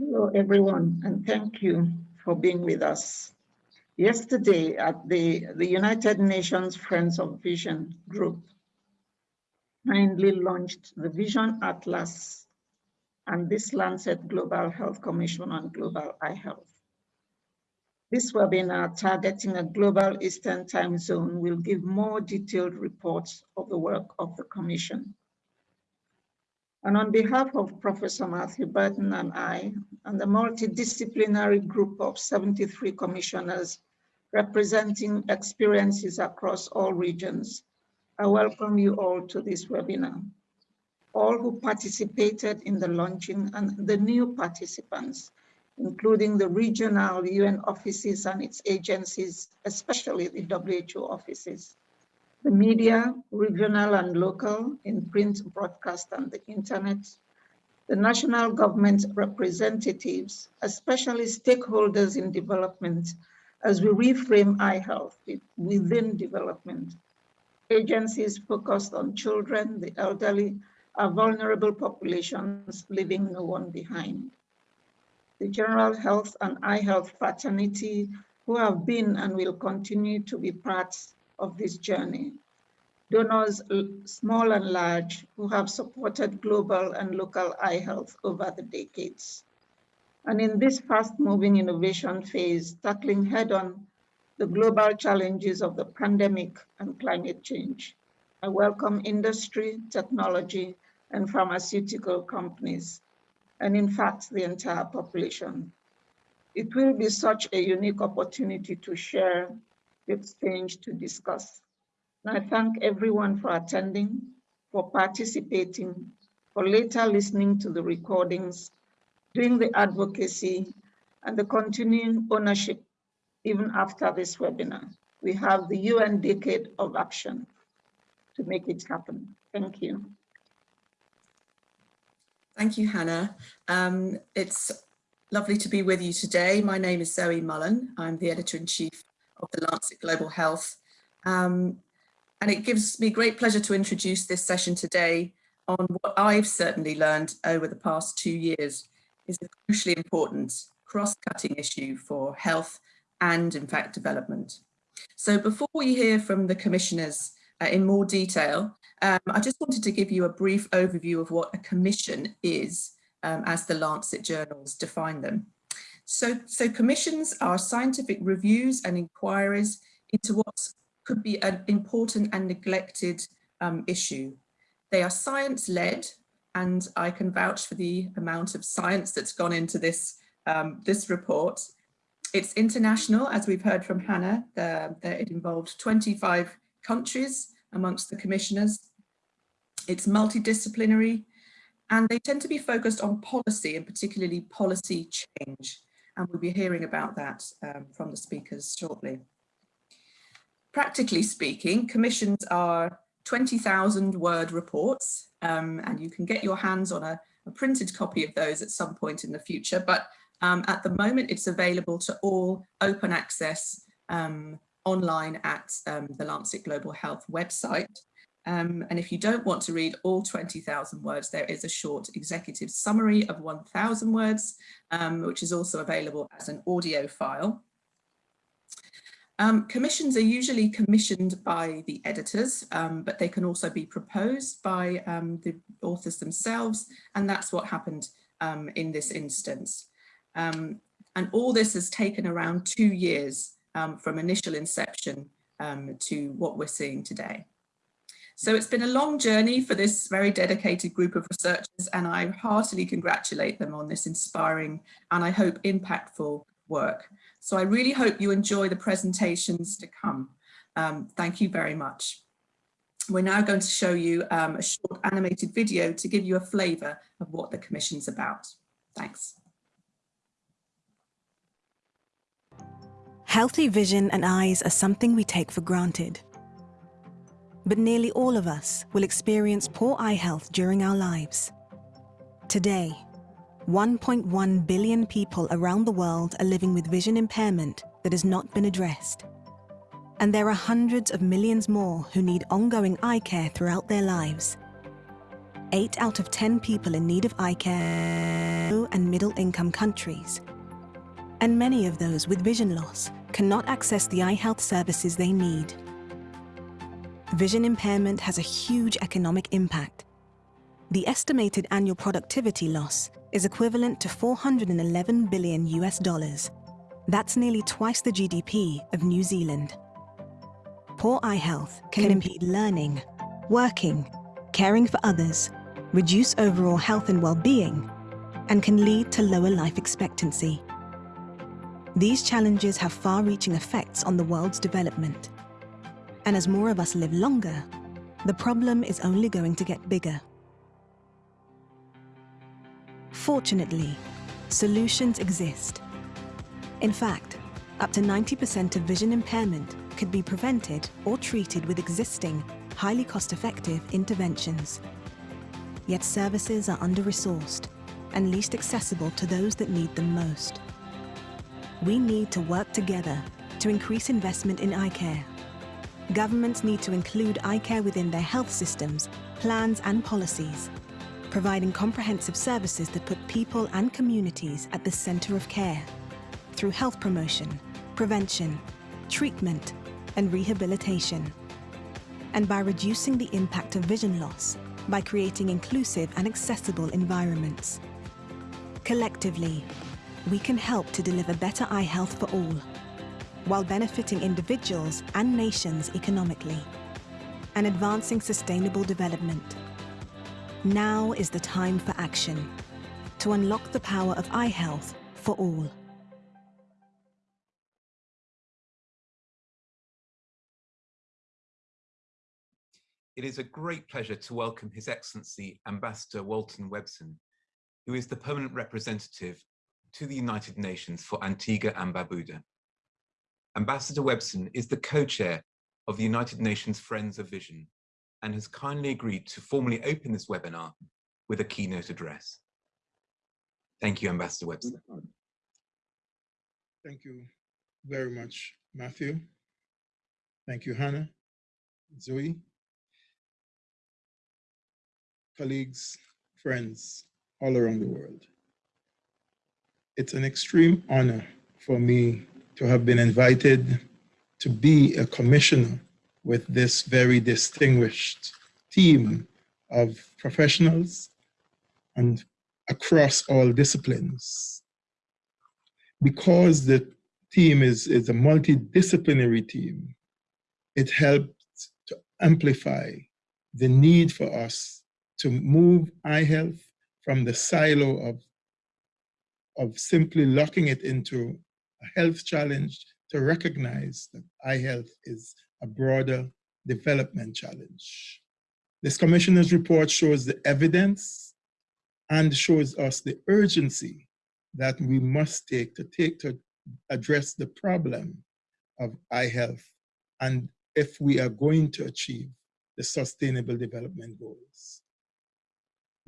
Hello, everyone, and thank you for being with us. Yesterday at the, the United Nations Friends of Vision group, kindly launched the Vision Atlas and this Lancet Global Health Commission on Global Eye Health. This webinar targeting a global Eastern time zone will give more detailed reports of the work of the Commission. And on behalf of Professor Matthew Burton and I, and the multidisciplinary group of 73 commissioners representing experiences across all regions, I welcome you all to this webinar. All who participated in the launching and the new participants including the regional UN offices and its agencies, especially the WHO offices, the media, regional and local, in print, broadcast, and the internet, the national government representatives, especially stakeholders in development, as we reframe eye health within development. Agencies focused on children, the elderly, our vulnerable populations, leaving no one behind the general health and eye health fraternity who have been and will continue to be parts of this journey. Donors, small and large, who have supported global and local eye health over the decades. And in this fast-moving innovation phase, tackling head-on the global challenges of the pandemic and climate change, I welcome industry, technology, and pharmaceutical companies and in fact, the entire population. It will be such a unique opportunity to share, exchange, to discuss. And I thank everyone for attending, for participating, for later listening to the recordings, doing the advocacy, and the continuing ownership even after this webinar. We have the UN Decade of Action to make it happen. Thank you. Thank you, Hannah. Um, it's lovely to be with you today. My name is Zoe Mullan. I'm the editor-in-chief of the Lancet Global Health. Um, and it gives me great pleasure to introduce this session today on what I've certainly learned over the past two years is a crucially important cross-cutting issue for health and in fact development. So before we hear from the commissioners uh, in more detail, um, I just wanted to give you a brief overview of what a commission is um, as the Lancet journals define them. So, so commissions are scientific reviews and inquiries into what could be an important and neglected um, issue. They are science-led and I can vouch for the amount of science that's gone into this, um, this report. It's international, as we've heard from Hannah, the, the, it involved 25 countries amongst the commissioners it's multidisciplinary and they tend to be focused on policy and particularly policy change. And we'll be hearing about that um, from the speakers shortly. Practically speaking, commissions are 20,000 word reports um, and you can get your hands on a, a, printed copy of those at some point in the future. But um, at the moment, it's available to all open access um, online at um, the Lancet Global Health website. Um, and if you don't want to read all 20,000 words, there is a short executive summary of 1,000 words, um, which is also available as an audio file. Um, commissions are usually commissioned by the editors, um, but they can also be proposed by um, the authors themselves, and that's what happened um, in this instance. and all this has taken around two years from initial inception to what we're seeing today. So it's been a long journey for this very dedicated group of researchers and I heartily congratulate them on this inspiring and I hope impactful work. So I really hope you enjoy the presentations to come. Um, thank you very much. We're now going to show you um, a short animated video to give you a flavour of what the Commission's about. Thanks. Healthy vision and eyes are something we take for granted but nearly all of us will experience poor eye health during our lives. Today, 1.1 billion people around the world are living with vision impairment that has not been addressed. And there are hundreds of millions more who need ongoing eye care throughout their lives. 8 out of 10 people in need of eye care low and middle income countries. And many of those with vision loss cannot access the eye health services they need. Vision impairment has a huge economic impact. The estimated annual productivity loss is equivalent to 411 billion US dollars. That's nearly twice the GDP of New Zealand. Poor eye health can impede learning, working, caring for others, reduce overall health and well-being, and can lead to lower life expectancy. These challenges have far-reaching effects on the world's development. And as more of us live longer, the problem is only going to get bigger. Fortunately, solutions exist. In fact, up to 90% of vision impairment could be prevented or treated with existing, highly cost-effective interventions. Yet services are under-resourced and least accessible to those that need them most. We need to work together to increase investment in eye care. Governments need to include eye care within their health systems, plans and policies, providing comprehensive services that put people and communities at the centre of care through health promotion, prevention, treatment and rehabilitation. And by reducing the impact of vision loss by creating inclusive and accessible environments. Collectively, we can help to deliver better eye health for all, while benefiting individuals and nations economically, and advancing sustainable development. Now is the time for action, to unlock the power of eye health for all. it is a great pleasure to welcome His Excellency Ambassador Walton Webson, who is the permanent representative to the United Nations for Antigua and Barbuda. Ambassador Webson is the co-chair of the United Nations Friends of Vision and has kindly agreed to formally open this webinar with a keynote address. Thank you, Ambassador Webson. Thank you very much, Matthew. Thank you, Hannah, Zoe, colleagues, friends all around the world. It's an extreme honor for me to have been invited to be a commissioner with this very distinguished team of professionals and across all disciplines. Because the team is, is a multidisciplinary team, it helped to amplify the need for us to move eye health from the silo of, of simply locking it into health challenge to recognize that eye health is a broader development challenge. This commissioner's report shows the evidence and shows us the urgency that we must take to take to address the problem of eye health and if we are going to achieve the sustainable development goals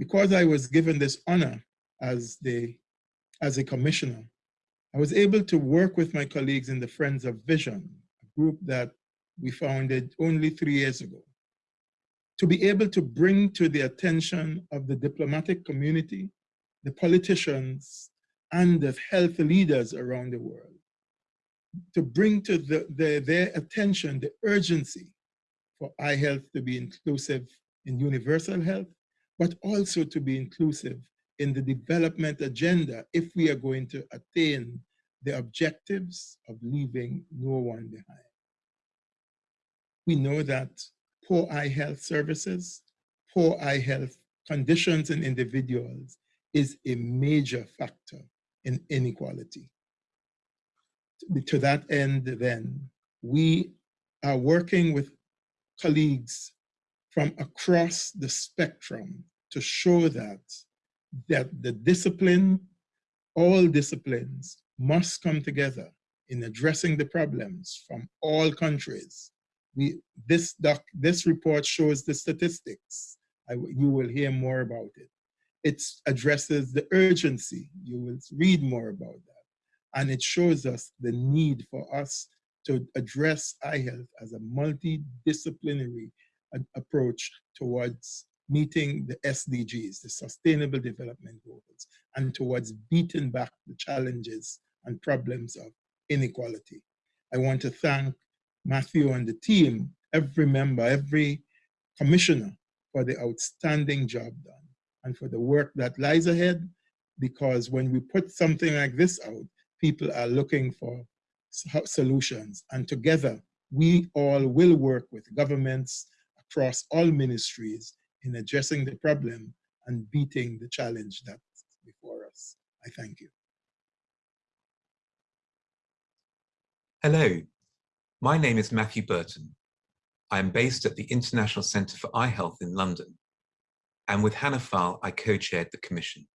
because I was given this honor as, the, as a commissioner, I was able to work with my colleagues in the Friends of Vision, a group that we founded only three years ago, to be able to bring to the attention of the diplomatic community, the politicians, and the health leaders around the world, to bring to the, the, their attention the urgency for eye health to be inclusive in universal health but also to be inclusive in the development agenda if we are going to attain the objectives of leaving no one behind. We know that poor eye health services, poor eye health conditions in individuals is a major factor in inequality. To that end, then, we are working with colleagues from across the spectrum to show that, that the discipline, all disciplines must come together in addressing the problems from all countries. We, this, doc, this report shows the statistics. I, you will hear more about it. It addresses the urgency. You will read more about that. And it shows us the need for us to address eye health as a multidisciplinary uh, approach towards meeting the SDGs, the Sustainable Development Goals, and towards beating back the challenges and problems of inequality. I want to thank Matthew and the team, every member, every commissioner for the outstanding job done and for the work that lies ahead. Because when we put something like this out, people are looking for solutions. And together, we all will work with governments across all ministries in addressing the problem and beating the challenge that's before us. I thank you. Hello, my name is Matthew Burton. I am based at the International Centre for Eye Health in London, and with Hannah Faal, I co-chaired the commission.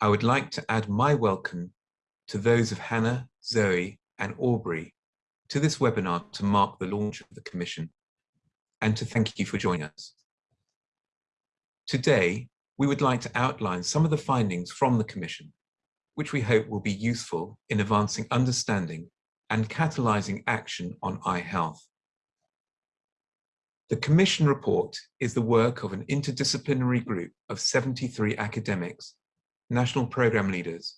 I would like to add my welcome to those of Hannah, Zoe, and Aubrey to this webinar to mark the launch of the commission and to thank you for joining us. Today, we would like to outline some of the findings from the commission, which we hope will be useful in advancing understanding and catalyzing action on eye health. The Commission report is the work of an interdisciplinary group of 73 academics, national program leaders,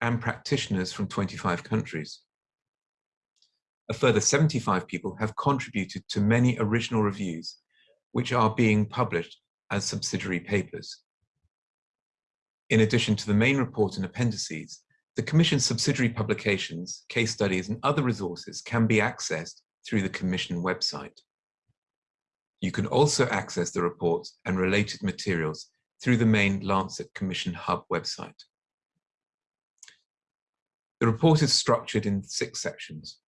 and practitioners from 25 countries. A further 75 people have contributed to many original reviews, which are being published as subsidiary papers. In addition to the main report and appendices, the Commission's subsidiary publications, case studies, and other resources can be accessed through the Commission website. You can also access the reports and related materials through the main Lancet Commission Hub website. The report is structured in six sections.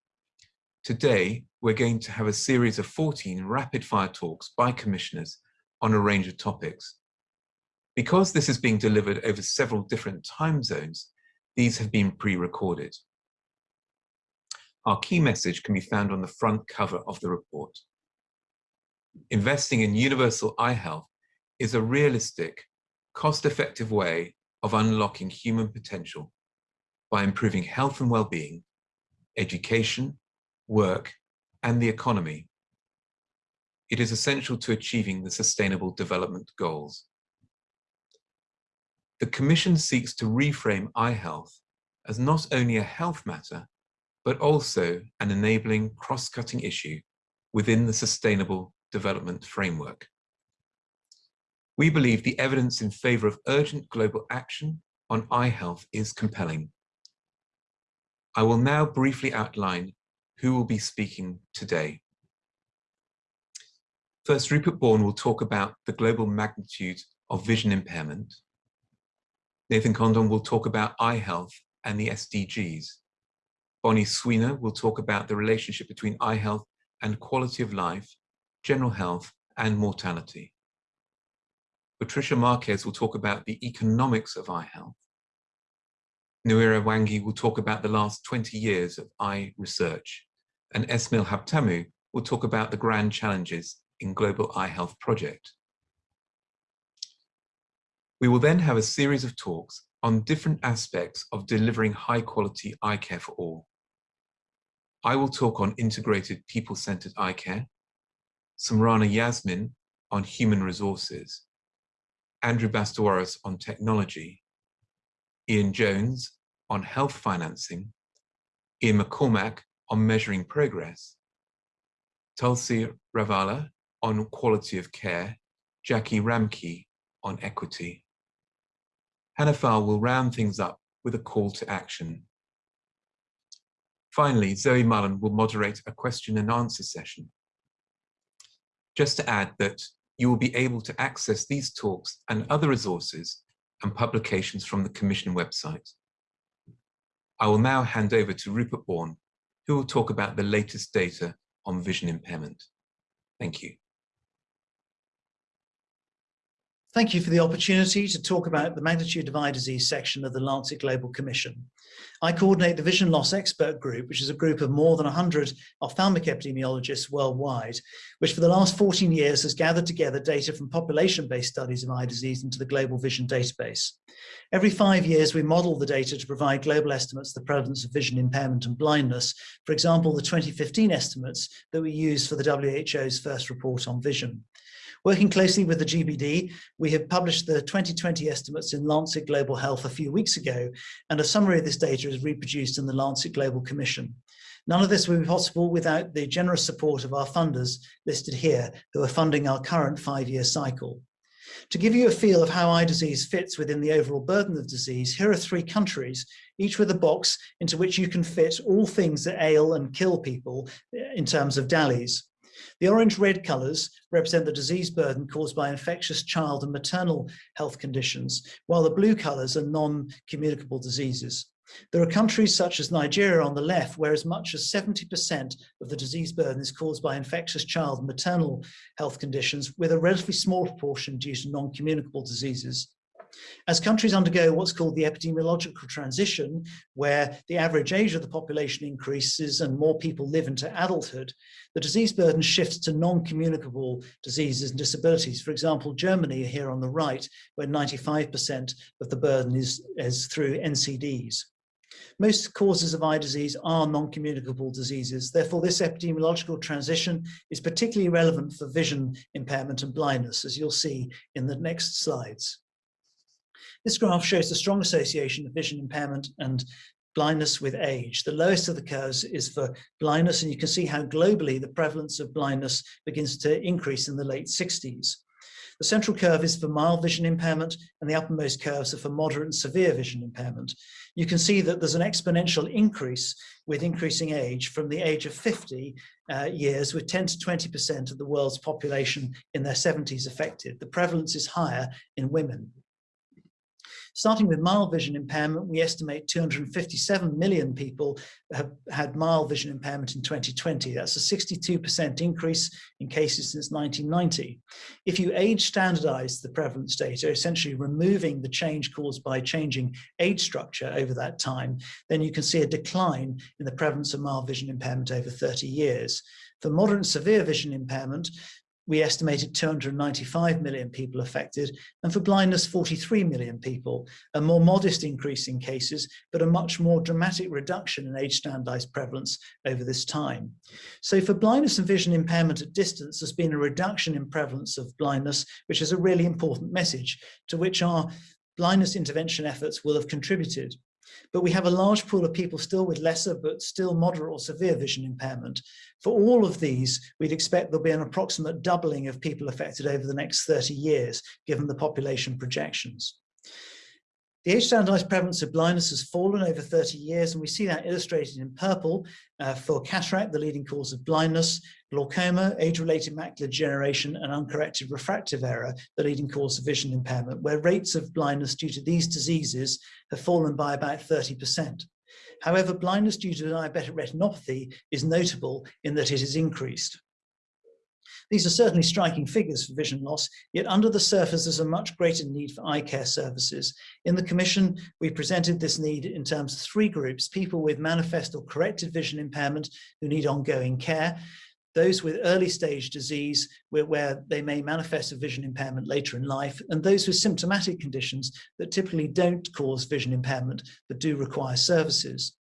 Today, we're going to have a series of 14 rapid-fire talks by commissioners on a range of topics. Because this is being delivered over several different time zones, these have been pre-recorded. Our key message can be found on the front cover of the report. Investing in universal eye health is a realistic, cost-effective way of unlocking human potential by improving health and well-being, education, work, and the economy. It is essential to achieving the Sustainable Development Goals. The Commission seeks to reframe eye health as not only a health matter, but also an enabling cross-cutting issue within the Sustainable Development Framework. We believe the evidence in favour of urgent global action on eye health is compelling. I will now briefly outline who will be speaking today. First, Rupert Bourne will talk about the global magnitude of vision impairment. Nathan Congdon will talk about eye health and the SDGs. Bonnie Swenor will talk about the relationship between eye health and quality of life, general health, and mortality. Patricia Marques will talk about the economics of eye health. Nyawira Mwangi will talk about the last 20 years of eye research, and Esmael Habtamu will talk about the grand challenges in Global Eye Health Project. We will then have a series of talks on different aspects of delivering high quality eye care for all. I will talk on integrated people-centered eye care, Samrana Yasmin on human resources, Andrew Bastawrous on technology, Ian Jones on health financing, Ian McCormick on measuring progress, Tulsi Ravilla on quality of care, Jackie Ramke on equity. Hannah Faal will round things up with a call to action. Finally, Zoe Mullan will moderate a question and answer session. Just to add that you will be able to access these talks and other resources and publications from the Commission website. I will now hand over to Rupert Bourne, who will talk about the latest data on vision impairment. Thank you. Thank you for the opportunity to talk about the magnitude of eye disease section of the Lancet Global Commission. I coordinate the Vision Loss Expert Group, which is a group of more than 100 ophthalmic epidemiologists worldwide, which for the last 14 years has gathered together data from population-based studies of eye disease into the Global Vision Database. Every five years, we model the data to provide global estimates of the prevalence of vision impairment and blindness. For example, the 2015 estimates that we use for the WHO's first report on vision. Working closely with the GBD, we have published the 2020 estimates in Lancet Global Health a few weeks ago, and a summary of this data is reproduced in the Lancet Global Commission. None of this would be possible without the generous support of our funders listed here, who are funding our current five-year cycle. To give you a feel of how eye disease fits within the overall burden of disease, here are three countries, each with a box into which you can fit all things that ail and kill people eh, in terms of DALYs. The orange-red colours represent the disease burden caused by infectious child and maternal health conditions, while the blue colours are non-communicable diseases. There are countries such as Nigeria on the left, where as much as 70% of the disease burden is caused by infectious child and maternal health conditions, with a relatively small proportion due to non-communicable diseases. As countries undergo what's called the epidemiological transition, where the average age of the population increases and more people live into adulthood, the disease burden shifts to non-communicable diseases and disabilities. For example, Germany here on the right, where 95% of the burden is, is through NCDs. Most causes of eye disease are non-communicable diseases. Therefore, this epidemiological transition is particularly relevant for vision impairment and blindness, as you'll see in the next slides. This graph shows the strong association of vision impairment and blindness with age. The lowest of the curves is for blindness, and you can see how globally the prevalence of blindness begins to increase in the late 60s. The central curve is for mild vision impairment and the uppermost curves are for moderate and severe vision impairment. You can see that there's an exponential increase with increasing age from the age of 50 uh, years with 10 to 20% of the world's population in their 70s affected. The prevalence is higher in women. Starting with mild vision impairment, we estimate 257 million people have had mild vision impairment in 2020. That's a 62% increase in cases since 1990. If you age standardize the prevalence data, essentially removing the change caused by changing age structure over that time, then you can see a decline in the prevalence of mild vision impairment over 30 years. For moderate and severe vision impairment, we estimated 295 million people affected, and for blindness, 43 million people, a more modest increase in cases, but a much more dramatic reduction in age standardized prevalence over this time. So for blindness and vision impairment at distance, there's been a reduction in prevalence of blindness, which is a really important message to which our blindness intervention efforts will have contributed. But we have a large pool of people still with lesser but still moderate or severe vision impairment. For all of these, we'd expect there'll be an approximate doubling of people affected over the next 30 years, given the population projections. The age standardized prevalence of blindness has fallen over 30 years, and we see that illustrated in purple uh, for cataract, the leading cause of blindness, glaucoma, age-related macular degeneration, and uncorrected refractive error, the leading cause of vision impairment, where rates of blindness due to these diseases have fallen by about 30%. However, blindness due to diabetic retinopathy is notable in that it has increased. These are certainly striking figures for vision loss, yet under the surface there's a much greater need for eye care services. In the Commission, we presented this need in terms of three groups, people with manifest or corrected vision impairment who need ongoing care, those with early stage disease where, where, they may manifest a vision impairment later in life, and those with symptomatic conditions that typically don't cause vision impairment but do require services.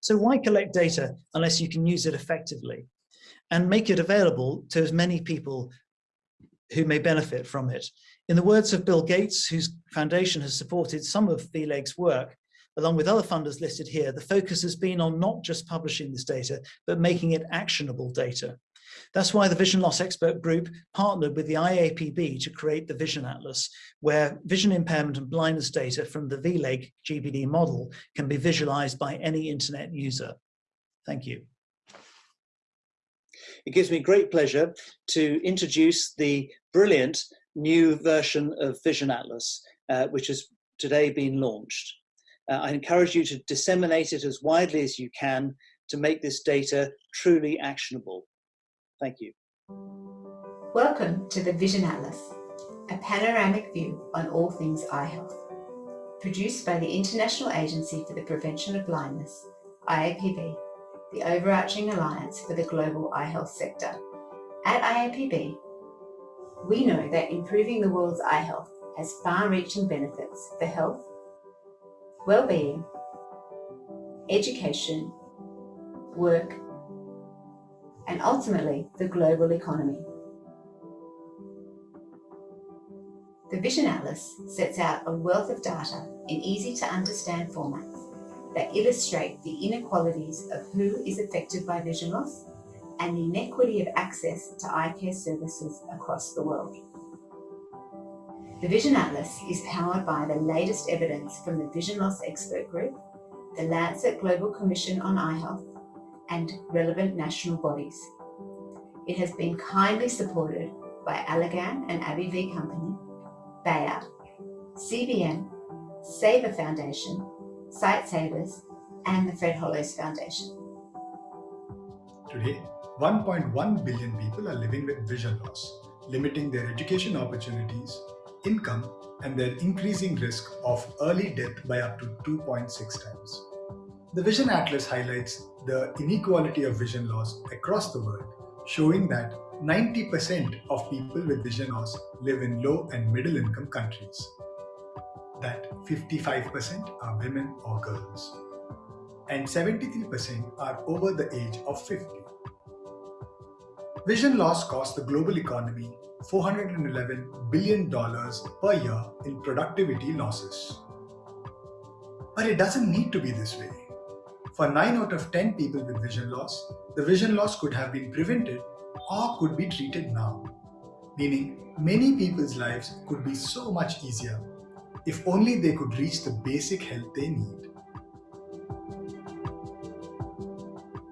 So why collect data unless you can use it effectively? And make it available to as many people who may benefit from it. In the words of Bill Gates, whose foundation has supported some of VLEG's work, along with other funders listed here, the focus has been on not just publishing this data, but making it actionable data. That's why the Vision Loss Expert Group partnered with the IAPB to create the Vision Atlas, where vision impairment and blindness data from the VLEG GBD model can be visualized by any internet user. Thank you. It gives me great pleasure to introduce the brilliant new version of Vision Atlas, uh, which has today been launched. Uh, I encourage you to disseminate it as widely as you can to make this data truly actionable. Thank you. Welcome to the Vision Atlas, a panoramic view on all things eye health. Produced by the International Agency for the Prevention of Blindness, IAPB, the overarching alliance for the global eye health sector. At IAPB, we know that improving the world's eye health has far-reaching benefits for health, well-being, education, work, and ultimately the global economy. The Vision Atlas sets out a wealth of data in easy to understand formats that illustrate the inequalities of who is affected by vision loss and the inequity of access to eye care services across the world. The Vision Atlas is powered by the latest evidence from the Vision Loss Expert Group, the Lancet Global Commission on Eye Health, and relevant national bodies. It has been kindly supported by Allergan and AbbVie Company, Bayer, CBM, Sabre Foundation, Sightsavers, and the Fred Hollows Foundation. Today, 1.1 billion people are living with vision loss, limiting their education opportunities, income, and their increasing risk of early death by up to 2.6 times. The Vision Atlas highlights the inequality of vision loss across the world, showing that 90% of people with vision loss live in low and middle income countries. That 55% are women or girls. And 73% are over the age of 50. Vision loss costs the global economy $411 billion per year in productivity losses. But it doesn't need to be this way. For 9 out of 10 people with vision loss, the vision loss could have been prevented or could be treated now. Meaning, many people's lives could be so much easier if only they could reach the basic health they need.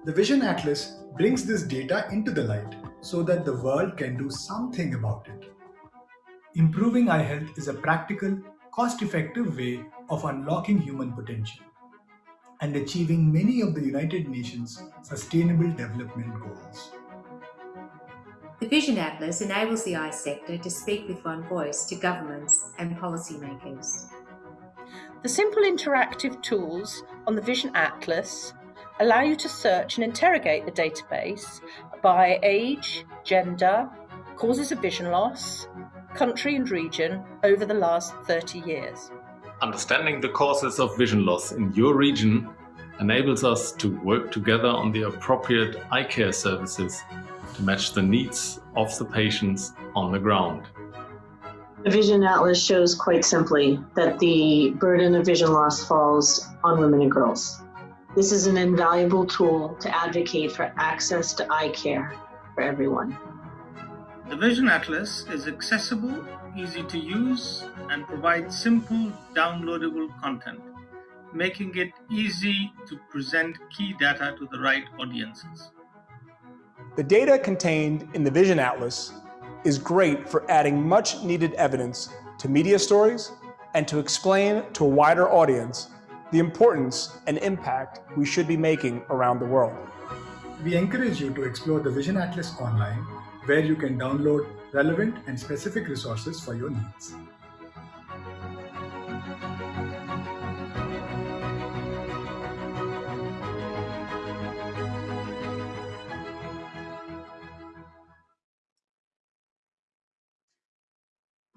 The Vision Atlas brings this data into the light so that the world can do something about it. Improving eye health is a practical, cost-effective way of unlocking human potential and achieving many of the United Nations Sustainable Development Goals. The Vision Atlas enables the eye sector to speak with one voice to governments and policymakers. The simple interactive tools on the Vision Atlas allow you to search and interrogate the database by age, gender, causes of vision loss, country and region over the last 30 years. Understanding the causes of vision loss in your region enables us to work together on the appropriate eye care services to match the needs of the patients on the ground. The Vision Atlas shows quite simply that the burden of vision loss falls on women and girls. This is an invaluable tool to advocate for access to eye care for everyone. The Vision Atlas is accessible, easy to use, and provides simple, downloadable content, making it easy to present key data to the right audiences. The data contained in the Vision Atlas is great for adding much needed evidence to media stories and to explain to a wider audience the importance and impact we should be making around the world. We encourage you to explore the Vision Atlas online, where you can download relevant and specific resources for your needs.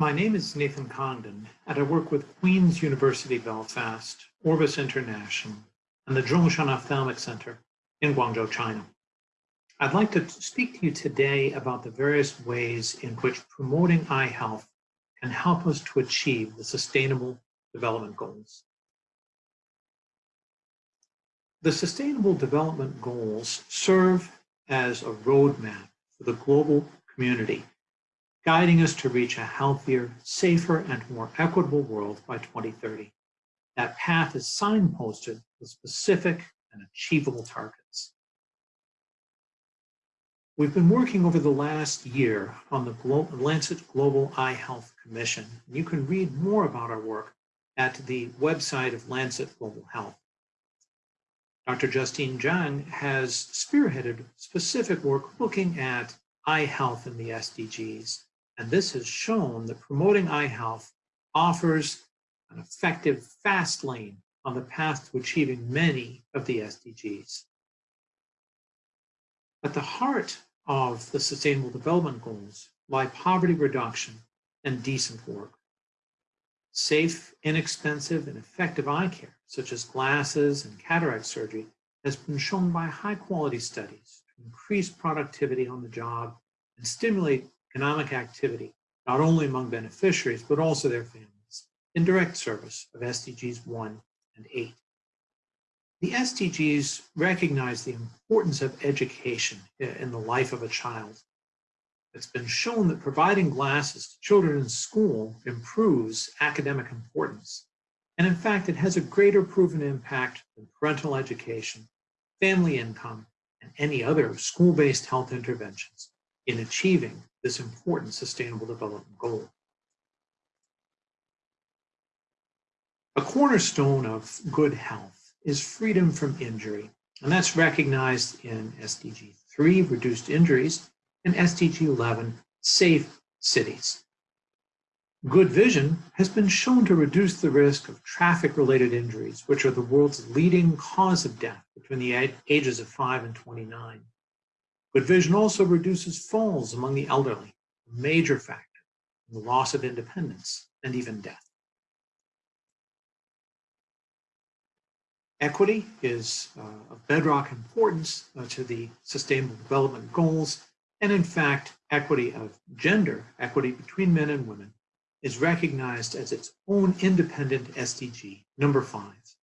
My name is Nathan Congdon, and I work with Queen's University Belfast, Orbis International, and the Zhongshan Ophthalmic Center in Guangzhou, China. I'd like to speak to you today about the various ways in which promoting eye health can help us to achieve the Sustainable Development Goals. The Sustainable Development Goals serve as a roadmap for the global community guiding us to reach a healthier, safer, and more equitable world by 2030. That path is signposted with specific and achievable targets. We've been working over the last year on the Glo Lancet Global Eye Health Commission. You can read more about our work at the website of Lancet Global Health. Dr. Justine Zhang has spearheaded specific work looking at eye health in the SDGs and this has shown that promoting eye health offers an effective fast lane on the path to achieving many of the SDGs. At the heart of the Sustainable Development Goals lie poverty reduction and decent work. Safe, inexpensive, and effective eye care, such as glasses and cataract surgery, has been shown by high quality studies to increase productivity on the job and stimulate economic activity not only among beneficiaries, but also their families, in direct service of SDGs 1 and 8. The SDGs recognize the importance of education in the life of a child. It's been shown that providing glasses to children in school improves academic importance. And in fact, it has a greater proven impact than parental education, family income, and any other school-based health interventions in achieving this important sustainable development goal. A cornerstone of good health is freedom from injury, and that's recognized in SDG 3, reduced injuries, and SDG 11, safe cities. Good vision has been shown to reduce the risk of traffic-related injuries, which are the world's leading cause of death between the ages of 5 and 29. Good vision also reduces falls among the elderly, a major factor in the loss of independence and even death. Equity is uh, of bedrock importance uh, to the Sustainable Development Goals, and in fact, equity of gender, equity between men and women, is recognized as its own independent SDG, number five.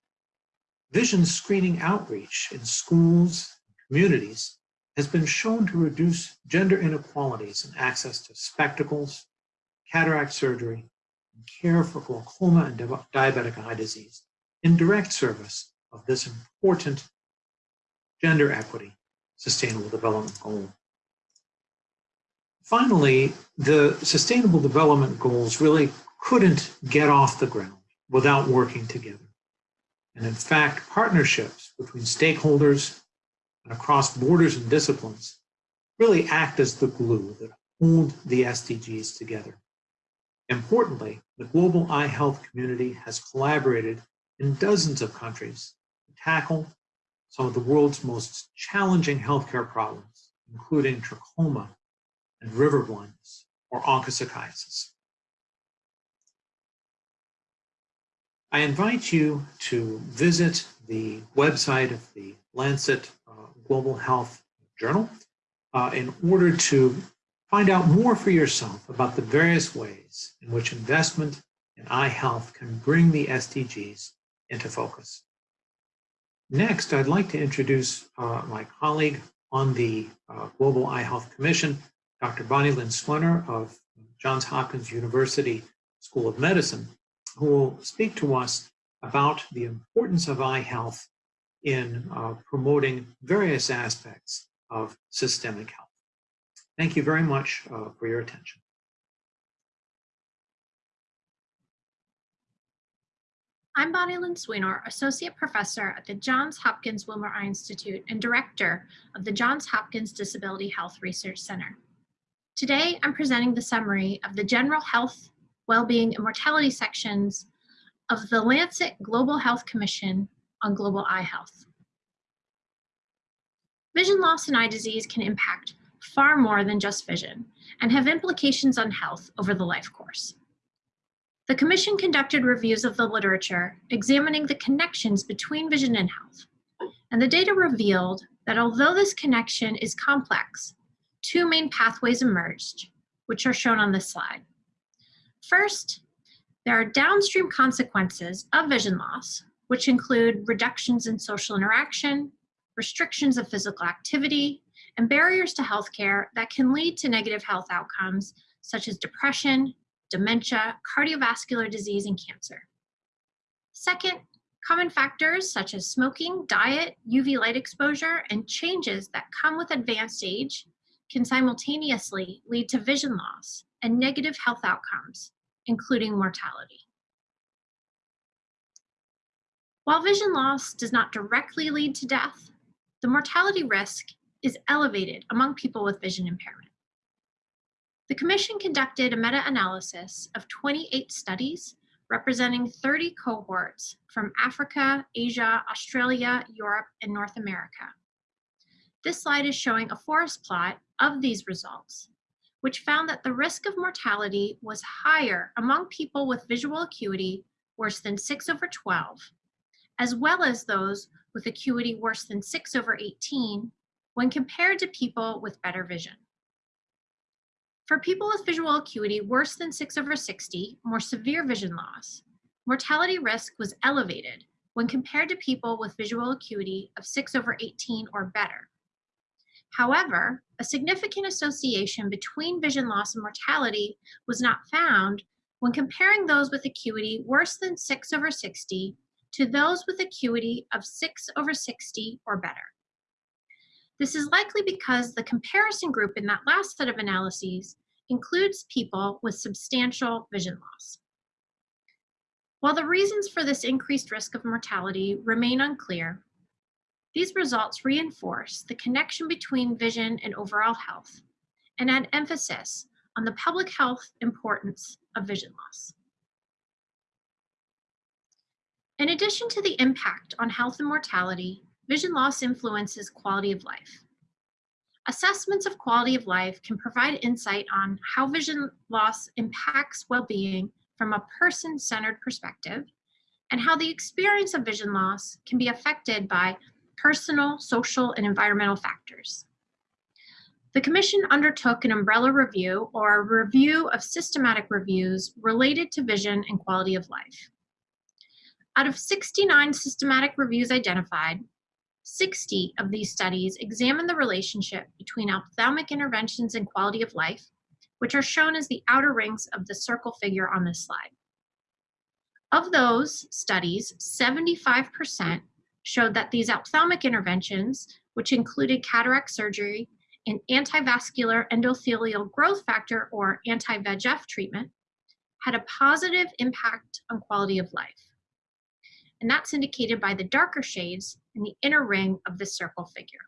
Vision screening outreach in schools and communities has been shown to reduce gender inequalities in access to spectacles, cataract surgery, and care for glaucoma and diabetic eye disease in direct service of this important gender equity sustainable development goal. Finally, the Sustainable Development Goals really couldn't get off the ground without working together. And in fact, partnerships between stakeholders and across borders and disciplines really act as the glue that hold the SDGs together. Importantly, the global eye health community has collaborated in dozens of countries to tackle some of the world's most challenging healthcare problems, including trachoma and river blindness or onchocerciasis. I invite you to visit the website of the Lancet uh, Global Health Journal uh, in order to find out more for yourself about the various ways in which investment in eye health can bring the SDGs into focus. Next, I'd like to introduce uh, my colleague on the uh, Global Eye Health Commission, Dr. Bonnie Lynn Swenor of Johns Hopkins University School of Medicine, who will speak to us about the importance of eye health in uh, promoting various aspects of systemic health. Thank you very much uh, for your attention. I'm Bonnie Lynn Swenor, Associate Professor at the Johns Hopkins Wilmer Eye Institute and Director of the Johns Hopkins Disability Health Research Center. Today, I'm presenting the summary of the General Health, Wellbeing, and Mortality sections of the Lancet Global Health Commission on Global Eye Health. Vision loss and eye disease can impact far more than just vision and have implications on health over the life course. The Commission conducted reviews of the literature examining the connections between vision and health, and the data revealed that although this connection is complex, two main pathways emerged, which are shown on this slide. First, there are downstream consequences of vision loss, which include reductions in social interaction, restrictions of physical activity, and barriers to healthcare that can lead to negative health outcomes such as depression, dementia, cardiovascular disease, and cancer. Second, common factors such as smoking, diet, UV light exposure, and changes that come with advanced age can simultaneously lead to vision loss and negative health outcomes, including mortality. While vision loss does not directly lead to death, the mortality risk is elevated among people with vision impairment. The Commission conducted a meta-analysis of 28 studies representing 30 cohorts from Africa, Asia, Australia, Europe, and North America. This slide is showing a forest plot of these results, which found that the risk of mortality was higher among people with visual acuity worse than 6 over 12, as well as those with acuity worse than 6 over 18 when compared to people with better vision. For people with visual acuity worse than 6 over 60, more severe vision loss, mortality risk was elevated when compared to people with visual acuity of 6 over 18 or better. However, a significant association between vision loss and mortality was not found when comparing those with acuity worse than 6 over 60 to those with acuity of 6 over 60 or better. This is likely because the comparison group in that last set of analyses includes people with substantial vision loss. While the reasons for this increased risk of mortality remain unclear, these results reinforce the connection between vision and overall health and add emphasis on the public health importance of vision loss. In addition to the impact on health and mortality, vision loss influences quality of life. Assessments of quality of life can provide insight on how vision loss impacts well-being from a person-centered perspective and how the experience of vision loss can be affected by personal, social, and environmental factors. The Commission undertook an umbrella review or a review of systematic reviews related to vision and quality of life. Out of 69 systematic reviews identified, 60 of these studies examine the relationship between ophthalmic interventions and quality of life, which are shown as the outer rings of the circle figure on this slide. Of those studies, 75% showed that these ophthalmic interventions, which included cataract surgery and antivascular endothelial growth factor or anti-VEGF treatment, had a positive impact on quality of life. And that's indicated by the darker shades in the inner ring of the circle figure.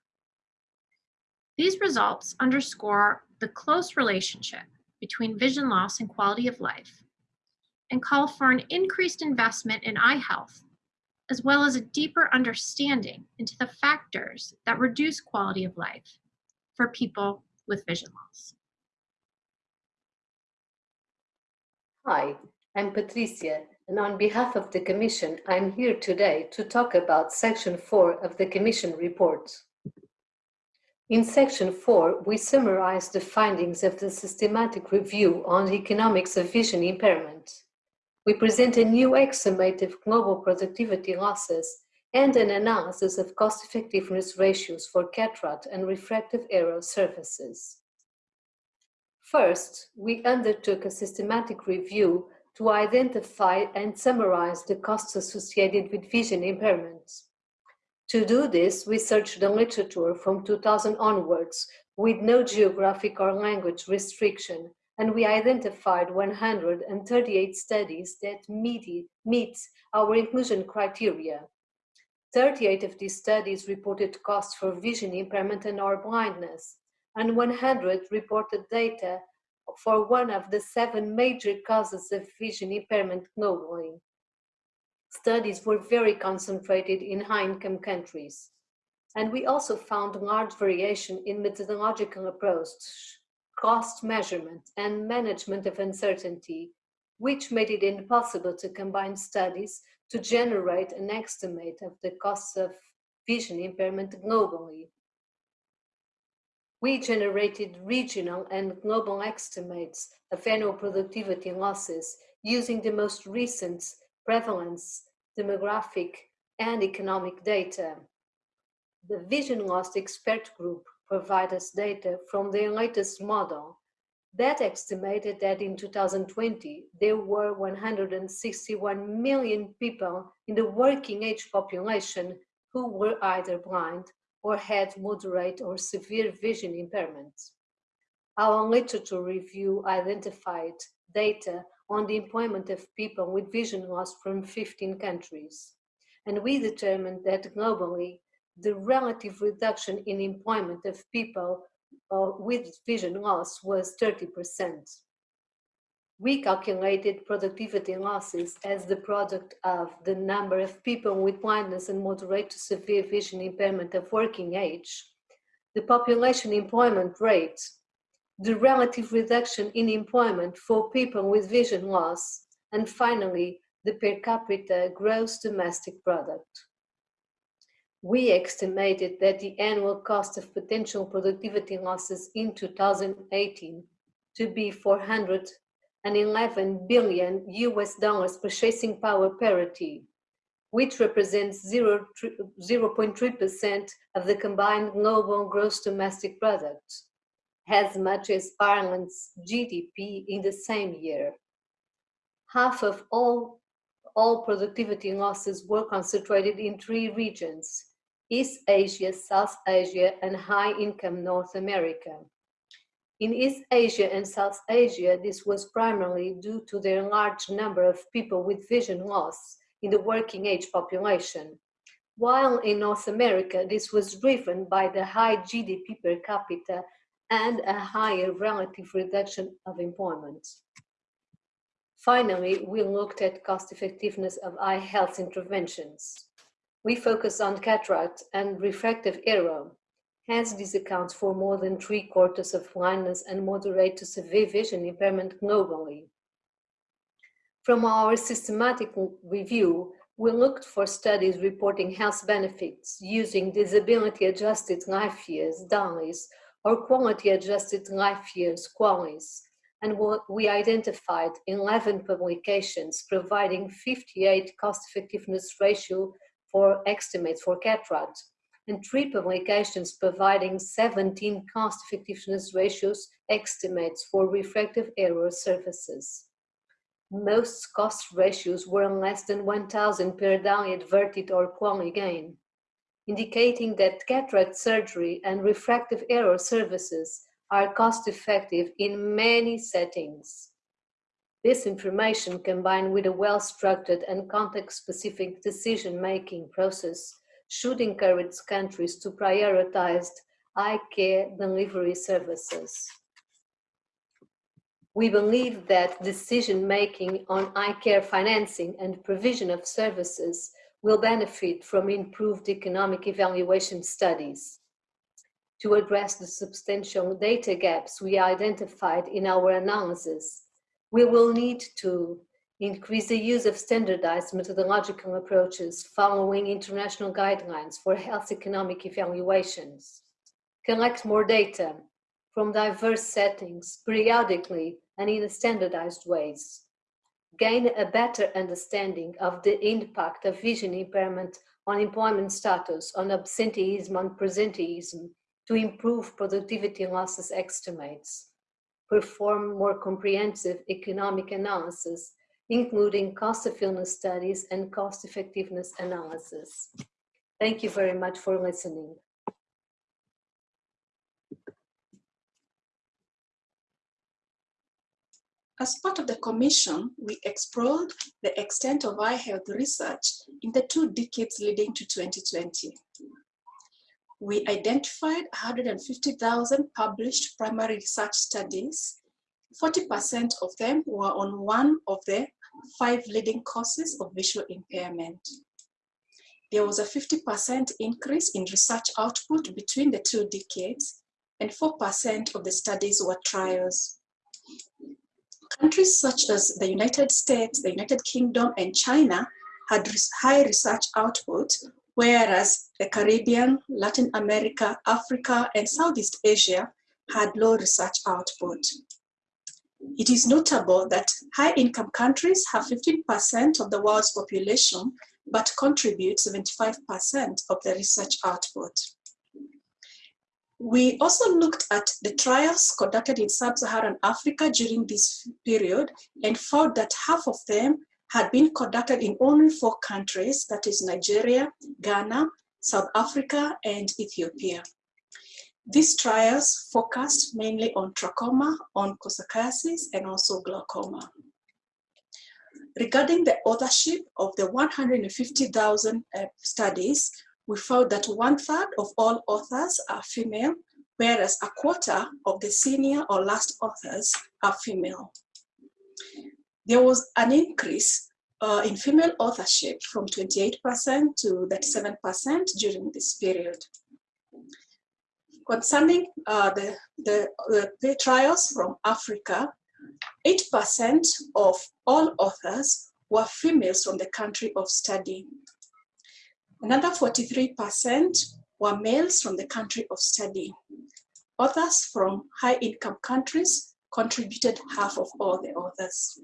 These results underscore the close relationship between vision loss and quality of life and call for an increased investment in eye health as well as a deeper understanding into the factors that reduce quality of life for people with vision loss. Hi, I'm Patricia, and on behalf of the Commission, I'm here today to talk about Section 4 of the Commission report. In Section 4, we summarize the findings of the systematic review on the economics of vision impairment we present a new estimate of global productivity losses and an analysis of cost-effectiveness ratios for cataract and refractive error services. First, we undertook a systematic review to identify and summarize the costs associated with vision impairments. To do this, we searched the literature from 2000 onwards with no geographic or language restriction and we identified 138 studies that meet, meet our inclusion criteria. 38 of these studies reported costs for vision impairment and or blindness, and 100 reported data for one of the seven major causes of vision impairment globally. Studies were very concentrated in high-income countries. And we also found large variation in methodological approach cost measurement, and management of uncertainty, which made it impossible to combine studies to generate an estimate of the costs of vision impairment globally. We generated regional and global estimates of annual productivity losses using the most recent prevalence, demographic, and economic data. The Vision Loss Expert Group provide us data from their latest model that estimated that in 2020 there were 161 million people in the working age population who were either blind or had moderate or severe vision impairments. Our literature review identified data on the employment of people with vision loss from 15 countries. And we determined that globally, the relative reduction in employment of people uh, with vision loss was 30%. We calculated productivity losses as the product of the number of people with blindness and moderate to severe vision impairment of working age, the population employment rate, the relative reduction in employment for people with vision loss, and finally, the per capita gross domestic product we estimated that the annual cost of potential productivity losses in 2018 to be 411 billion US dollars purchasing power parity, which represents 0.3% of the combined global gross domestic product, as much as Ireland's GDP in the same year. Half of all, all productivity losses were concentrated in three regions, East Asia, South Asia, and high-income North America. In East Asia and South Asia, this was primarily due to their large number of people with vision loss in the working age population, while in North America, this was driven by the high GDP per capita and a higher relative reduction of employment. Finally, we looked at cost effectiveness of eye health interventions. We focus on cataract and refractive error, Hence, this accounts for more than three quarters of blindness and moderate to severe vision impairment globally. From our systematic review, we looked for studies reporting health benefits using disability adjusted life years, DALYs, or quality adjusted life years, QALYs. And we identified 11 publications providing 58 cost effectiveness ratio for estimates for cataract and three publications providing 17 cost effectiveness ratios estimates for refractive error surfaces most cost ratios were less than 1,000 per DALY adverted or QALY gain, indicating that cataract surgery and refractive error services are cost effective in many settings. This information combined with a well-structured and context-specific decision-making process should encourage countries to prioritize eye care delivery services. We believe that decision-making on eye care financing and provision of services will benefit from improved economic evaluation studies. To address the substantial data gaps we identified in our analysis, we will need to increase the use of standardized methodological approaches following international guidelines for health economic evaluations, collect more data from diverse settings periodically and in standardized ways. Gain a better understanding of the impact of vision impairment on employment status, on absenteeism, on presenteeism, to improve productivity losses estimates. Perform more comprehensive economic analysis, including cost effectiveness studies and cost effectiveness analysis. Thank you very much for listening. As part of the commission, we explored the extent of eye health research in the two decades leading to 2020. We identified 150,000 published primary research studies. 40% of them were on one of the five leading causes of visual impairment. There was a 50% increase in research output between the two decades, and 4% of the studies were trials. Countries such as the United States, the United Kingdom, and China had high research output, whereas the Caribbean, Latin America, Africa, and Southeast Asia had low research output. It is notable that high-income countries have 15% of the world's population, but contribute 75% of the research output. We also looked at the trials conducted in sub-Saharan Africa during this period and found that half of them had been conducted in only four countries, that is Nigeria, Ghana, South Africa, and Ethiopia. These trials focused mainly on trachoma, onchocerciasis, and also glaucoma. Regarding the authorship of the 150,000 uh, studies, we found that one third of all authors are female, whereas a quarter of the senior or last authors are female. There was an increase uh, in female authorship from 28% to 37% during this period. Concerning uh, the, the, the trials from Africa, 8% of all authors were females from the country of study. Another 43% were males from the country of study. Authors from high income countries contributed half of all the authors.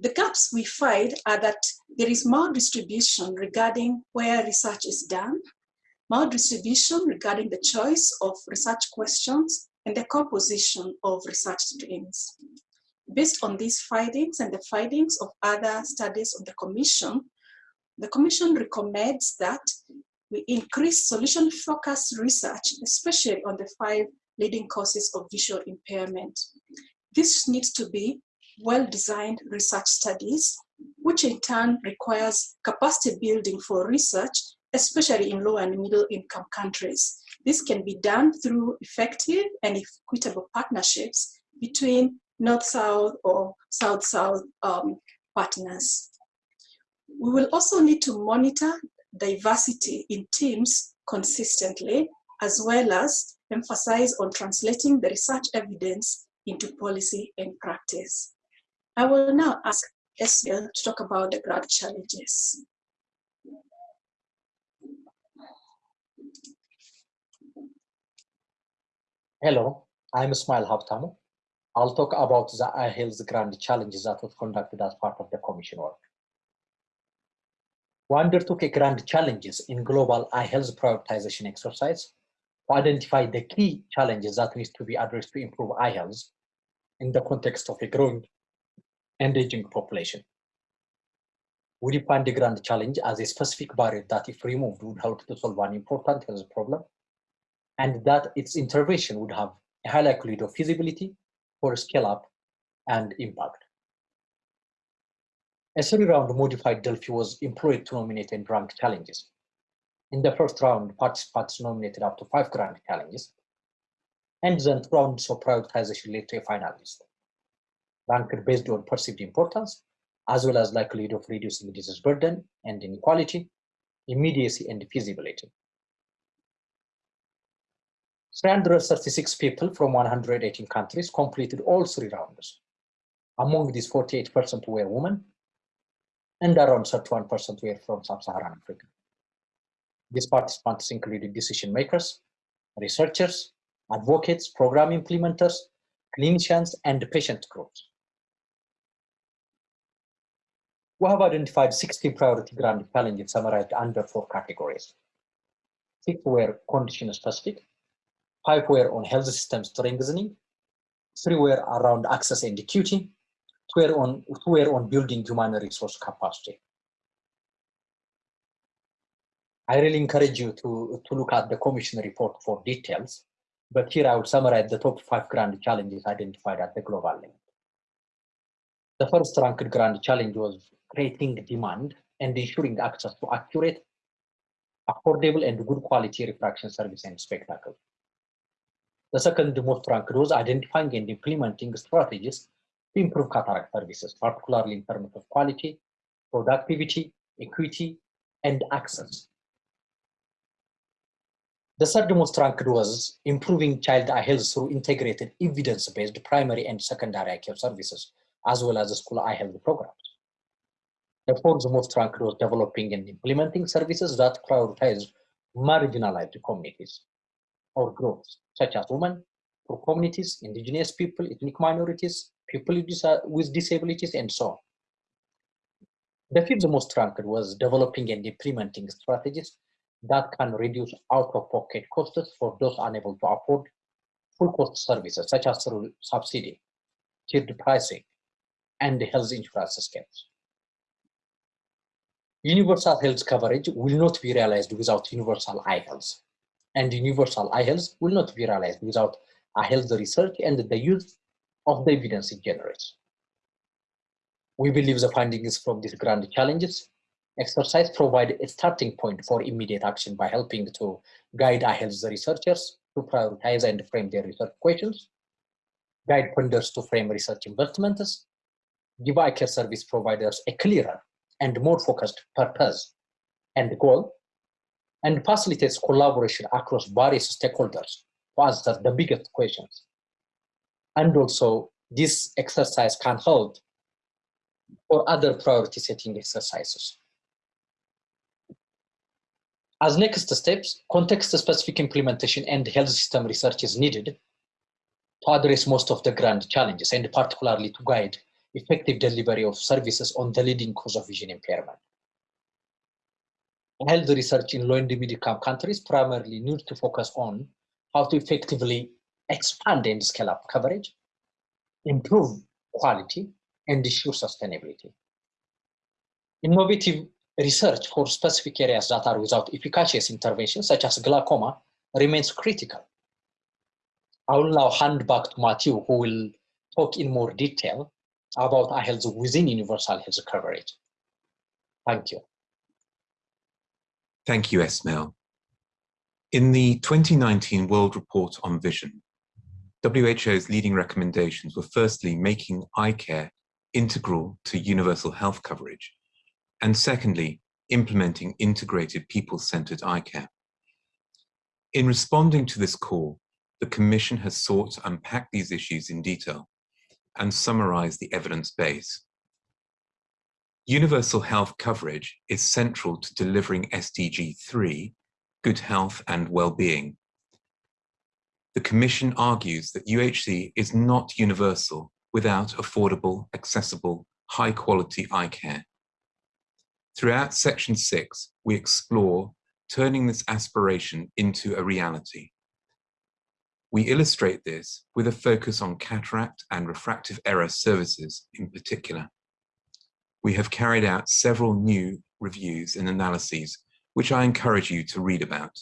The gaps we find are that there is maldistribution regarding where research is done, maldistribution regarding the choice of research questions, and the composition of research streams. Based on these findings and the findings of other studies of the Commission, the Commission recommends that we increase solution-focused research, especially on the five leading causes of visual impairment. This needs to be well-designed research studies, which in turn requires capacity building for research, especially in low and middle income countries. This can be done through effective and equitable partnerships between North-South or South-South um, partners. We will also need to monitor diversity in teams consistently, as well as emphasize on translating the research evidence into policy and practice. I will now ask Esmael to talk about the grand challenges. Hello, I'm Esmael Habtamu. I'll talk about the eye health grand challenges that was conducted as part of the commission work. We undertook a grand challenges in global eye health prioritization exercise to identify the key challenges that needs to be addressed to improve eye health in the context of a growing and aging population. We defined the grand challenge as a specific barrier that if removed would help to solve an important health problem and that its intervention would have a high likelihood of feasibility for scale up and impact. A three-round modified Delphi was employed to nominate and rank challenges. In the first round, participants nominated up to five grand challenges, and then rounds of prioritization led to a final ranked based on perceived importance, as well as likelihood of reducing disease burden and inequality, immediacy, and feasibility. 336 people from 118 countries completed all three rounds. Among these, 48% were women, and around 31% were from sub-Saharan Africa. These participants included decision makers, researchers, advocates, program implementers, clinicians, and patient groups. We have identified 16 priority grand challenges summarized under four categories. Six were condition specific, five were on health system strengthening, three were around access and equity, two were on, two were on building human resource capacity. I really encourage you to, to look at the commission report for details, but here I will summarize the top five grand challenges identified at the global level. The first ranked grand challenge was creating demand and ensuring access to accurate, affordable, and good quality refraction service and spectacle. The second most ranked was identifying and implementing strategies to improve cataract services, particularly in terms of quality, productivity, equity, and access. The third most ranked was improving child eye health through integrated evidence-based primary and secondary care services, as well as school eye health programs. The fourth most ranked was developing and implementing services that prioritize marginalized communities or groups, such as women, poor communities, indigenous people, ethnic minorities, people with disabilities, and so on. The fifth most ranked was developing and implementing strategies that can reduce out-of-pocket costs for those unable to afford full cost services, such as through subsidy, tiered pricing, and health insurance schemes. Universal health coverage will not be realized without universal eye health. And universal eye health will not be realized without eye health research and the use of the evidence it generates. We believe the findings from these grand challenges exercise provide a starting point for immediate action by helping to guide eye health researchers to prioritize and frame their research questions, guide funders to frame research investments, give eye care service providers a clearer and more focused purpose and goal, and facilitates collaboration across various stakeholders to answer the biggest questions. And also, this exercise can hold for other priority setting exercises. As next steps, context-specific implementation and health system research is needed to address most of the grand challenges and particularly to guide effective delivery of services on the leading cause of vision impairment. Health research in low and middle income countries primarily needs to focus on how to effectively expand and scale up coverage, improve quality, and ensure sustainability. Innovative research for specific areas that are without efficacious interventions, such as glaucoma, remains critical. I will now hand back to Matthew, who will talk in more detail about eye health within universal health coverage. Thank you. Thank you, Esmael. In the 2019 World Report on Vision, WHO's leading recommendations were firstly making eye care integral to universal health coverage, and secondly, implementing integrated people-centered eye care. In responding to this call, the Commission has sought to unpack these issues in detail and summarize the evidence base. Universal health coverage is central to delivering SDG 3, good health and well-being. The Commission argues that UHC is not universal without affordable, accessible, high-quality eye care. Throughout Section 6, we explore turning this aspiration into a reality. We illustrate this with a focus on cataract and refractive error services in particular. We have carried out several new reviews and analyses, which I encourage you to read about.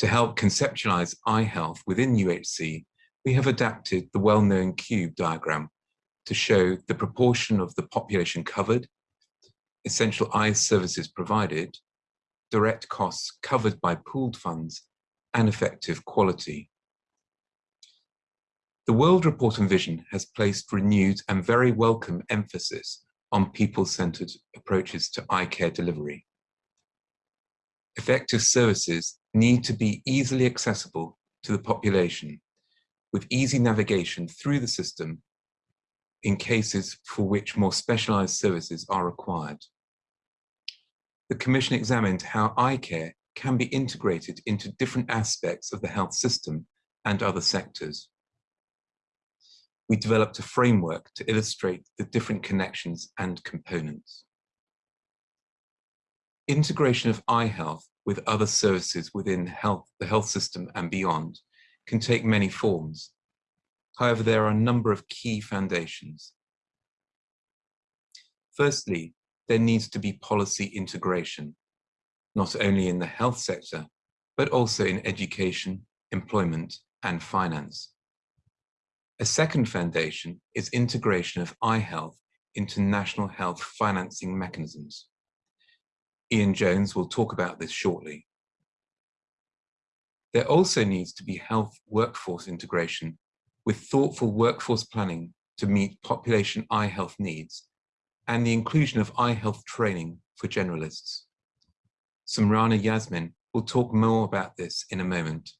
To help conceptualize eye health within UHC, we have adapted the well-known cube diagram to show the proportion of the population covered, essential eye services provided, direct costs covered by pooled funds, and effective quality. The World Report on Vision has placed renewed and very welcome emphasis on people-centered approaches to eye care delivery. Effective services need to be easily accessible to the population with easy navigation through the system in cases for which more specialized services are required. The Commission examined how eye care can be integrated into different aspects of the health system and other sectors. We developed a framework to illustrate the different connections and components. Integration of eye health with other services within health, the health system and beyond can take many forms. However, there are a number of key foundations. Firstly, there needs to be policy integration not only in the health sector, but also in education, employment, and finance. A second foundation is integration of eye health into national health financing mechanisms. Ian Jones will talk about this shortly. There also needs to be health workforce integration with thoughtful workforce planning to meet population eye health needs and the inclusion of eye health training for generalists. Samrana Yasmin will talk more about this in a moment.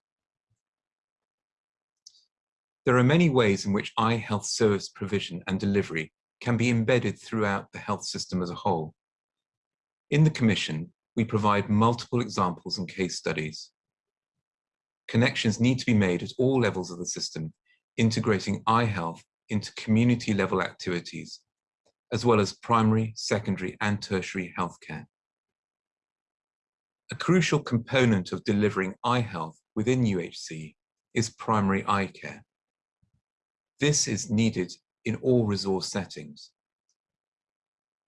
There are many ways in which eye health service provision and delivery can be embedded throughout the health system as a whole. In the Commission, we provide multiple examples and case studies. Connections need to be made at all levels of the system, integrating eye health into community level activities, as well as primary, secondary and tertiary healthcare. A crucial component of delivering eye health within UHC is primary eye care. This is needed in all resource settings.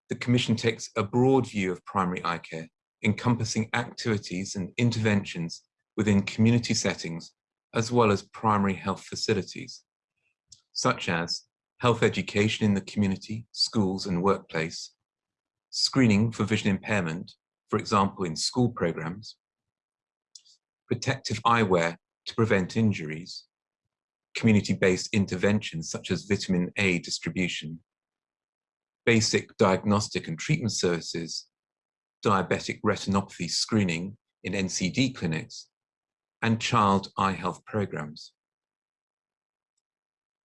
The Commission takes a broad view of primary eye care, encompassing activities and interventions within community settings, as well as primary health facilities, such as health education in the community, schools and workplace, screening for vision impairment, for example, in school programs, protective eyewear to prevent injuries, community-based interventions such as vitamin A distribution, basic diagnostic and treatment services, diabetic retinopathy screening in NCD clinics, and child eye health programs.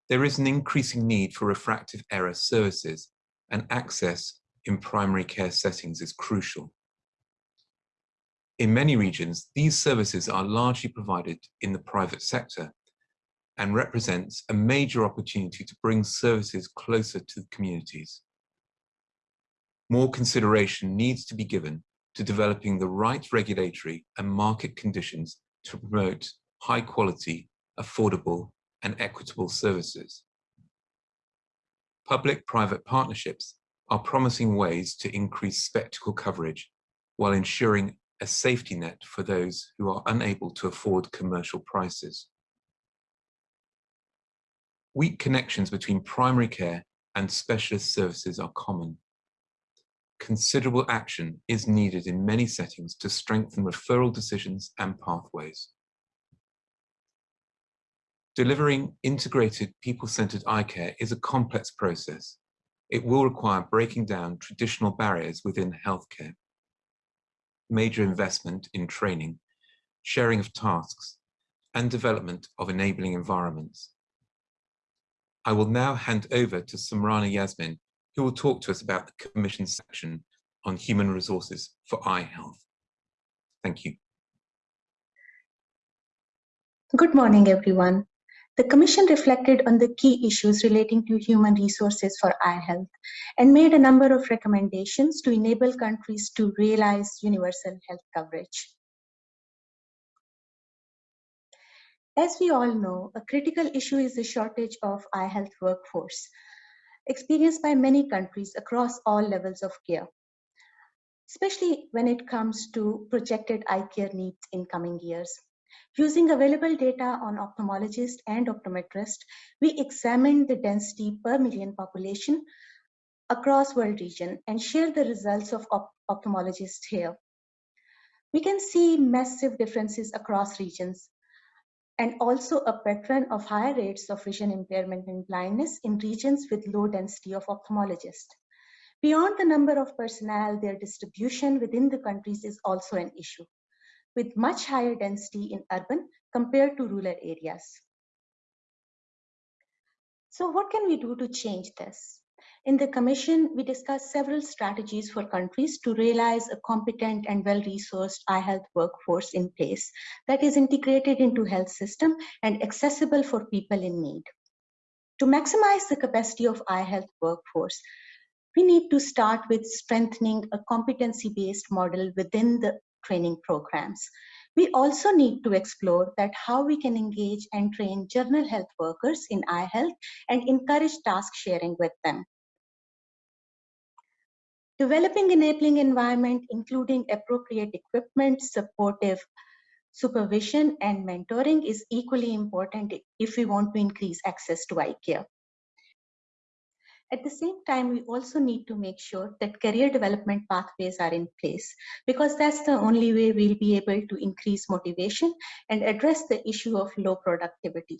There is an increasing need for refractive error services and access in primary care settings is crucial. In many regions, these services are largely provided in the private sector, and represents a major opportunity to bring services closer to communities. More consideration needs to be given to developing the right regulatory and market conditions to promote high quality, affordable and equitable services. Public-private partnerships are promising ways to increase spectacle coverage while ensuring a safety net for those who are unable to afford commercial prices. Weak connections between primary care and specialist services are common. Considerable action is needed in many settings to strengthen referral decisions and pathways. Delivering integrated people-centered eye care is a complex process. It will require breaking down traditional barriers within healthcare. Major investment in training, sharing of tasks, and development of enabling environments. I will now hand over to Samrana Yasmin, who will talk to us about the Commission section on human resources for eye health. Thank you. Good morning, everyone. The Commission reflected on the key issues relating to human resources for eye health and made a number of recommendations to enable countries to realize universal health coverage. As we all know, a critical issue is the shortage of eye health workforce, experienced by many countries across all levels of care, especially when it comes to projected eye care needs in coming years. Using available data on ophthalmologists and optometrists, we examined the density per million population across world region and share the results of op ophthalmologists here. We can see massive differences across regions, and also a pattern of higher rates of vision impairment and blindness in regions with low density of ophthalmologists. Beyond the number of personnel, their distribution within the countries is also an issue, with much higher density in urban compared to rural areas. So what can we do to change this? In the Commission, we discussed several strategies for countries to realize a competent and well-resourced eye health workforce in place that is integrated into health system and accessible for people in need. To maximize the capacity of eye health workforce, we need to start with strengthening a competency-based model within the training programs. We also need to explore that how we can engage and train general health workers in eye health and encourage task sharing with them. Developing enabling environment, including appropriate equipment, supportive supervision and mentoring is equally important if we want to increase access to eye care. At the same time, we also need to make sure that career development pathways are in place because that's the only way we'll be able to increase motivation and address the issue of low productivity.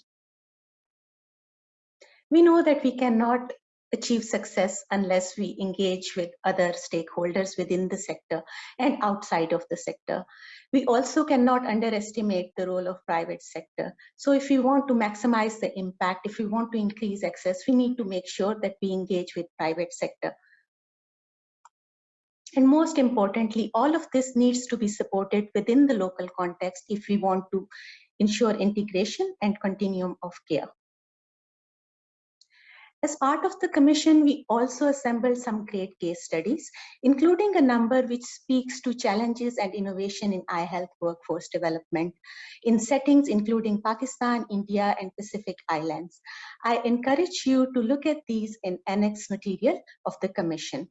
We know that we cannot achieve success unless we engage with other stakeholders within the sector and outside of the sector. We also cannot underestimate the role of private sector. So if we want to maximize the impact, if we want to increase access, we need to make sure that we engage with private sector. And most importantly, all of this needs to be supported within the local context if we want to ensure integration and continuum of care. As part of the commission, we also assembled some great case studies, including a number which speaks to challenges and innovation in eye health workforce development in settings including Pakistan, India, and Pacific Islands. I encourage you to look at these in annex material of the commission.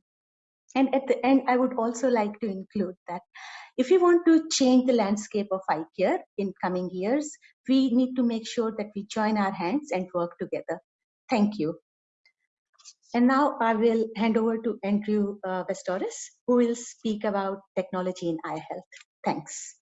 And at the end, I would also like to include that if we want to change the landscape of eye care in coming years, we need to make sure that we join our hands and work together. Thank you. And now I will hand over to Andrew uh, who will speak about technology in eye health. Thanks.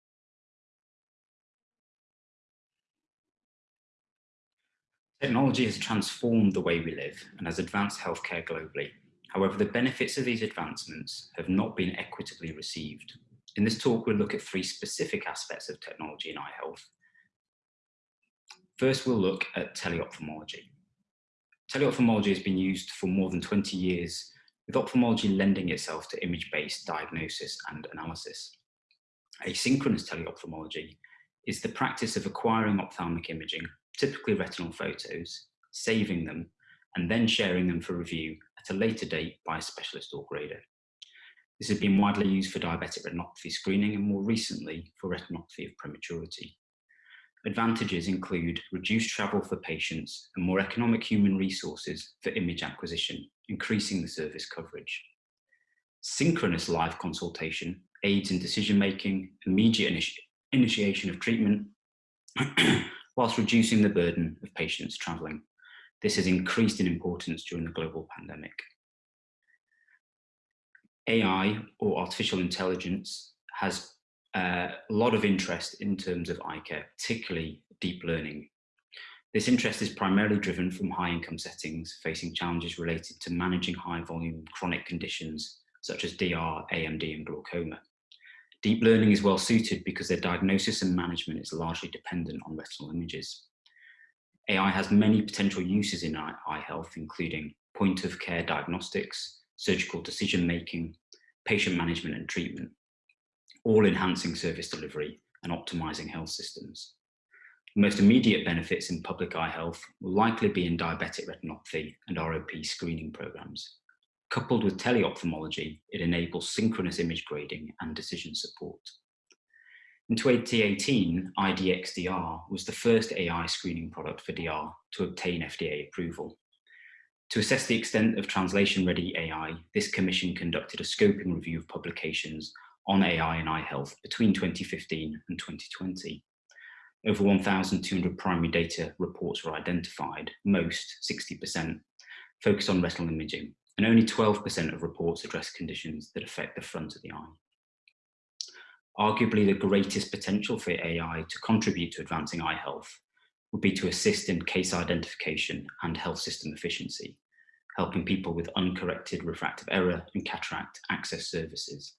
Technology has transformed the way we live and has advanced healthcare globally. However, the benefits of these advancements have not been equitably received. In this talk, we'll look at three specific aspects of technology in eye health. First, we'll look at teleophthalmology. Teleophthalmology has been used for more than 20 years, with ophthalmology lending itself to image-based diagnosis and analysis. Asynchronous teleophthalmology is the practice of acquiring ophthalmic imaging typically retinal photos, saving them, and then sharing them for review at a later date by a specialist or grader. This has been widely used for diabetic retinopathy screening and more recently for retinopathy of prematurity. Advantages include reduced travel for patients and more economic human resources for image acquisition, increasing the service coverage. Synchronous live consultation aids in decision-making, immediate initi initiation of treatment, whilst reducing the burden of patients travelling. This has increased in importance during the global pandemic. AI or artificial intelligence has Uh, a lot of interest in terms of eye care, particularly deep learning. This interest is primarily driven from high income settings facing challenges related to managing high volume chronic conditions such as DR, AMD and glaucoma. Deep learning is well suited because their diagnosis and management is largely dependent on retinal images. AI has many potential uses in eye health, including point of care diagnostics, surgical decision making, patient management and treatment, all enhancing service delivery and optimizing health systems. The most immediate benefits in public eye health will likely be in diabetic retinopathy and ROP screening programs. Coupled with teleophthalmology, it enables synchronous image grading and decision support. In 2018, IDx-DR was the first AI screening product for DR to obtain FDA approval. To assess the extent of translation-ready AI, this commission conducted a scoping review of publications on AI and eye health between 2015 and 2020. Over 1,200 primary data reports were identified, most, 60%, focused on retinal imaging, and only 12% of reports address conditions that affect the front of the eye. Arguably the greatest potential for AI to contribute to advancing eye health would be to assist in case identification and health system efficiency, helping people with uncorrected refractive error and cataract access services,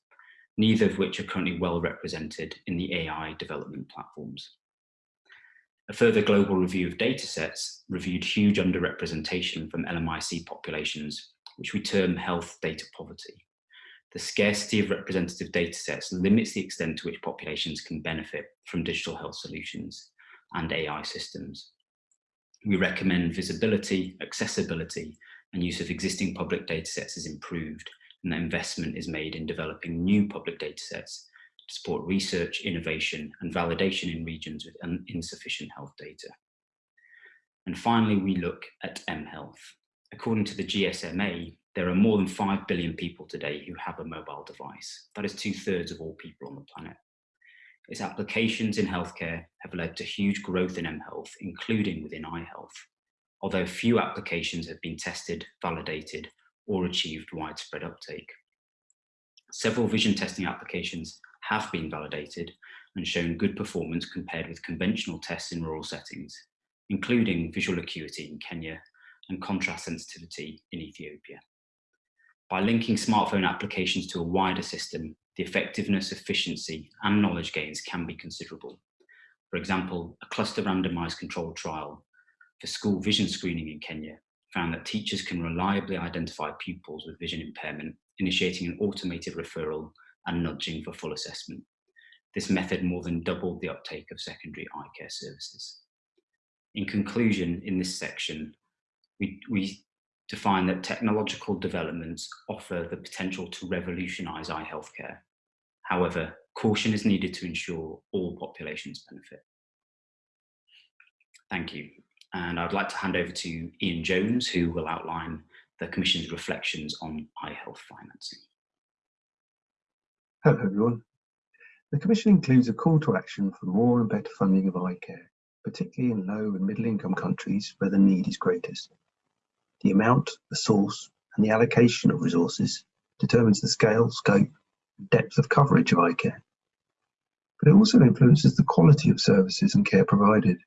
neither of which are currently well represented in the AI development platforms. A further global review of datasets reviewed huge underrepresentation from LMIC populations, which we term health data poverty. The scarcity of representative datasets limits the extent to which populations can benefit from digital health solutions, and AI systems. We recommend visibility, accessibility, and use of existing public datasets is improved, and that investment is made in developing new public datasets to support research, innovation, and validation in regions with insufficient health data. And finally, we look at mHealth. According to the GSMA, there are more than 5 billion people today who have a mobile device. That is two thirds of all people on the planet. Its applications in healthcare have led to huge growth in mHealth, including within eye health, although few applications have been tested, validated, or achieved widespread uptake. Several vision testing applications have been validated and shown good performance compared with conventional tests in rural settings, including visual acuity in Kenya and contrast sensitivity in Ethiopia. By linking smartphone applications to a wider system, the effectiveness, efficiency, and knowledge gains can be considerable. For example, a cluster randomized controlled trial for school vision screening in Kenya found that teachers can reliably identify pupils with vision impairment, initiating an automated referral and nudging for full assessment. This method more than doubled the uptake of secondary eye care services. In conclusion, in this section, we, we define that technological developments offer the potential to revolutionize eye healthcare However, caution is needed to ensure all populations benefit. Thank you. And I'd like to hand over to Ian Jones, who will outline the Commission's reflections on eye health financing. Hello everyone. The Commission includes a call to action for more and better funding of eye care, particularly in low and middle income countries where the need is greatest. The amount, the source and the allocation of resources determines the scale, scope and depth of coverage of eye care. But it also influences the quality of services and care provided,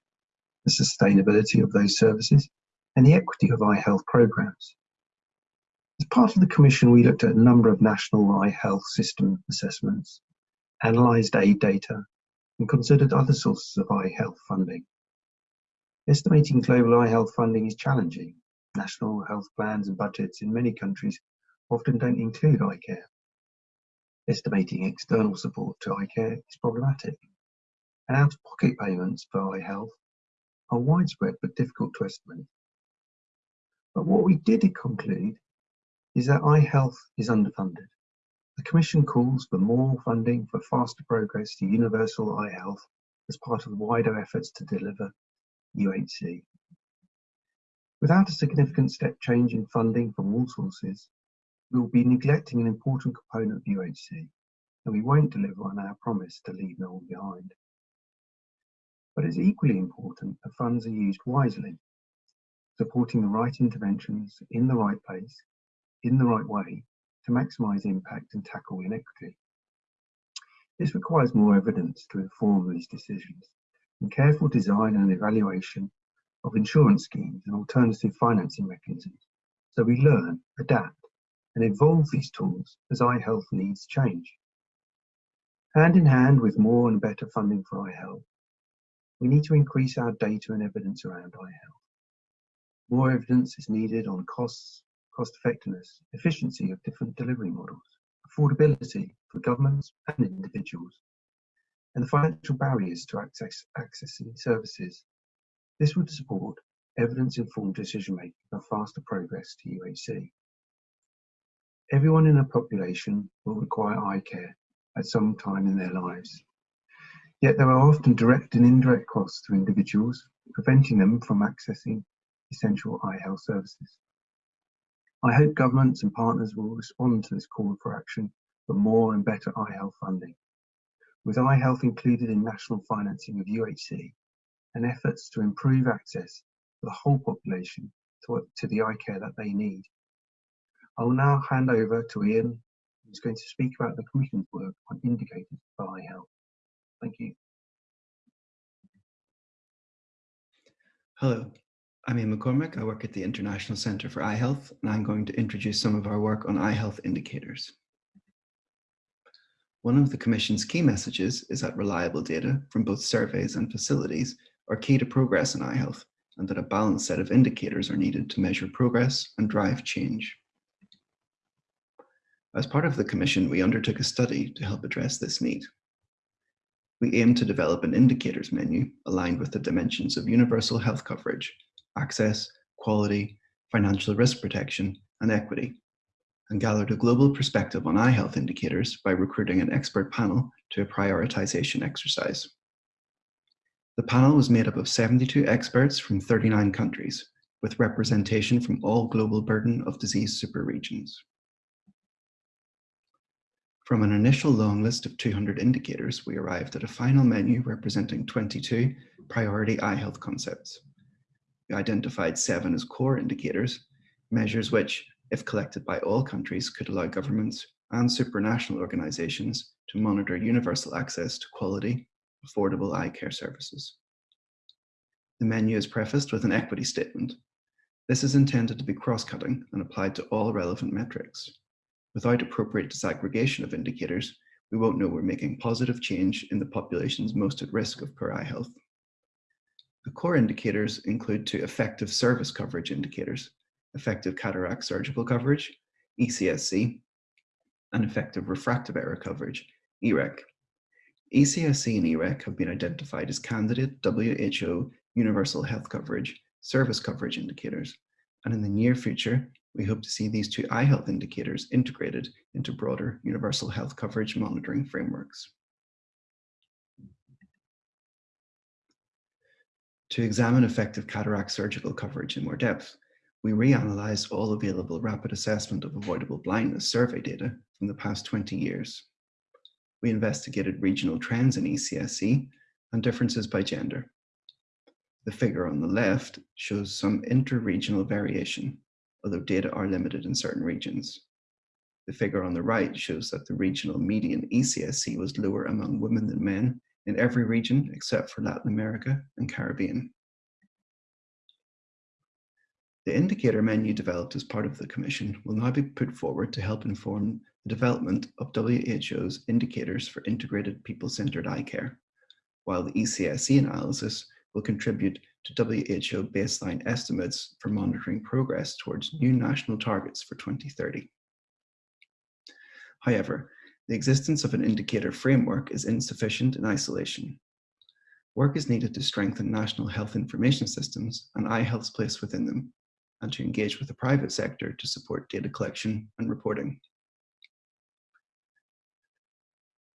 the sustainability of those services, and the equity of eye health programs. As part of the Commission, we looked at a number of national eye health system assessments, analysed aid data, and considered other sources of eye health funding. Estimating global eye health funding is challenging. National health plans and budgets in many countries often don't include eye care. Estimating external support to eye care is problematic, and out-of-pocket payments for eye health are widespread but difficult to estimate. But what we did conclude is that eye health is underfunded. The Commission calls for more funding for faster progress to universal eye health as part of wider efforts to deliver UHC. Without a significant step change in funding from all sources, we will be neglecting an important component of UHC, and we won't deliver on our promise to leave no one behind. But it's equally important that funds are used wisely, supporting the right interventions in the right place, in the right way, to maximise impact and tackle inequity. This requires more evidence to inform these decisions, and careful design and evaluation of insurance schemes and alternative financing mechanisms, so we learn, adapt, and evolve these tools as eye health needs change. Hand in hand with more and better funding for eye health, we need to increase our data and evidence around eye health. More evidence is needed on costs, cost effectiveness, efficiency of different delivery models, affordability for governments and individuals, and the financial barriers to access, accessing services. This would support evidence-informed decision-making and faster progress to UHC. Everyone in a population will require eye care at some time in their lives. Yet there are often direct and indirect costs to individuals, preventing them from accessing essential eye health services. I hope governments and partners will respond to this call for action for more and better eye health funding, with eye health included in national financing of UHC and efforts to improve access for the whole population to, to the eye care that they need. I will now hand over to Ian, who's going to speak about the Commission's work on indicators for eye health. Thank you. Hello, I'm Ian McCormick. I work at the International Centre for Eye Health, and I'm going to introduce some of our work on eye health indicators. One of the Commission's key messages is that reliable data from both surveys and facilities are key to progress in eye health, and that a balanced set of indicators are needed to measure progress and drive change. As part of the Commission, we undertook a study to help address this need. We aim to develop an indicators menu aligned with the dimensions of universal health coverage, access, quality, financial risk protection, and equity, and gathered a global perspective on eye health indicators by recruiting an expert panel to a prioritization exercise. The panel was made up of 72 experts from 39 countries, with representation from all global burden of disease superregions. From an initial long list of 200 indicators, we arrived at a final menu representing 22 priority eye health concepts. We identified seven as core indicators, measures which, if collected by all countries, could allow governments and supranational organizations to monitor universal access to quality, affordable eye care services. The menu is prefaced with an equity statement. This is intended to be cross-cutting and applied to all relevant metrics. Without appropriate disaggregation of indicators, we won't know we're making positive change in the populations most at risk of poor eye health. The core indicators include two effective service coverage indicators, effective cataract surgical coverage, ECSC, and effective refractive error coverage, EREC. ECSC and EREC have been identified as candidate WHO universal health coverage service coverage indicators, and in the near future, we hope to see these two eye health indicators integrated into broader universal health coverage monitoring frameworks. To examine effective cataract surgical coverage in more depth, we reanalyzed all available rapid assessment of avoidable blindness survey data from the past 20 years. We investigated regional trends in ECSC and differences by gender. The figure on the left shows some inter-regional variation although data are limited in certain regions. The figure on the right shows that the regional median ECSC was lower among women than men in every region except for Latin America and Caribbean. The indicator menu developed as part of the Commission will now be put forward to help inform the development of WHO's indicators for integrated people-centered eye care, while the ECSC analysis will contribute to WHO baseline estimates for monitoring progress towards new national targets for 2030. However, the existence of an indicator framework is insufficient in isolation. Work is needed to strengthen national health information systems and eye health's place within them, and to engage with the private sector to support data collection and reporting.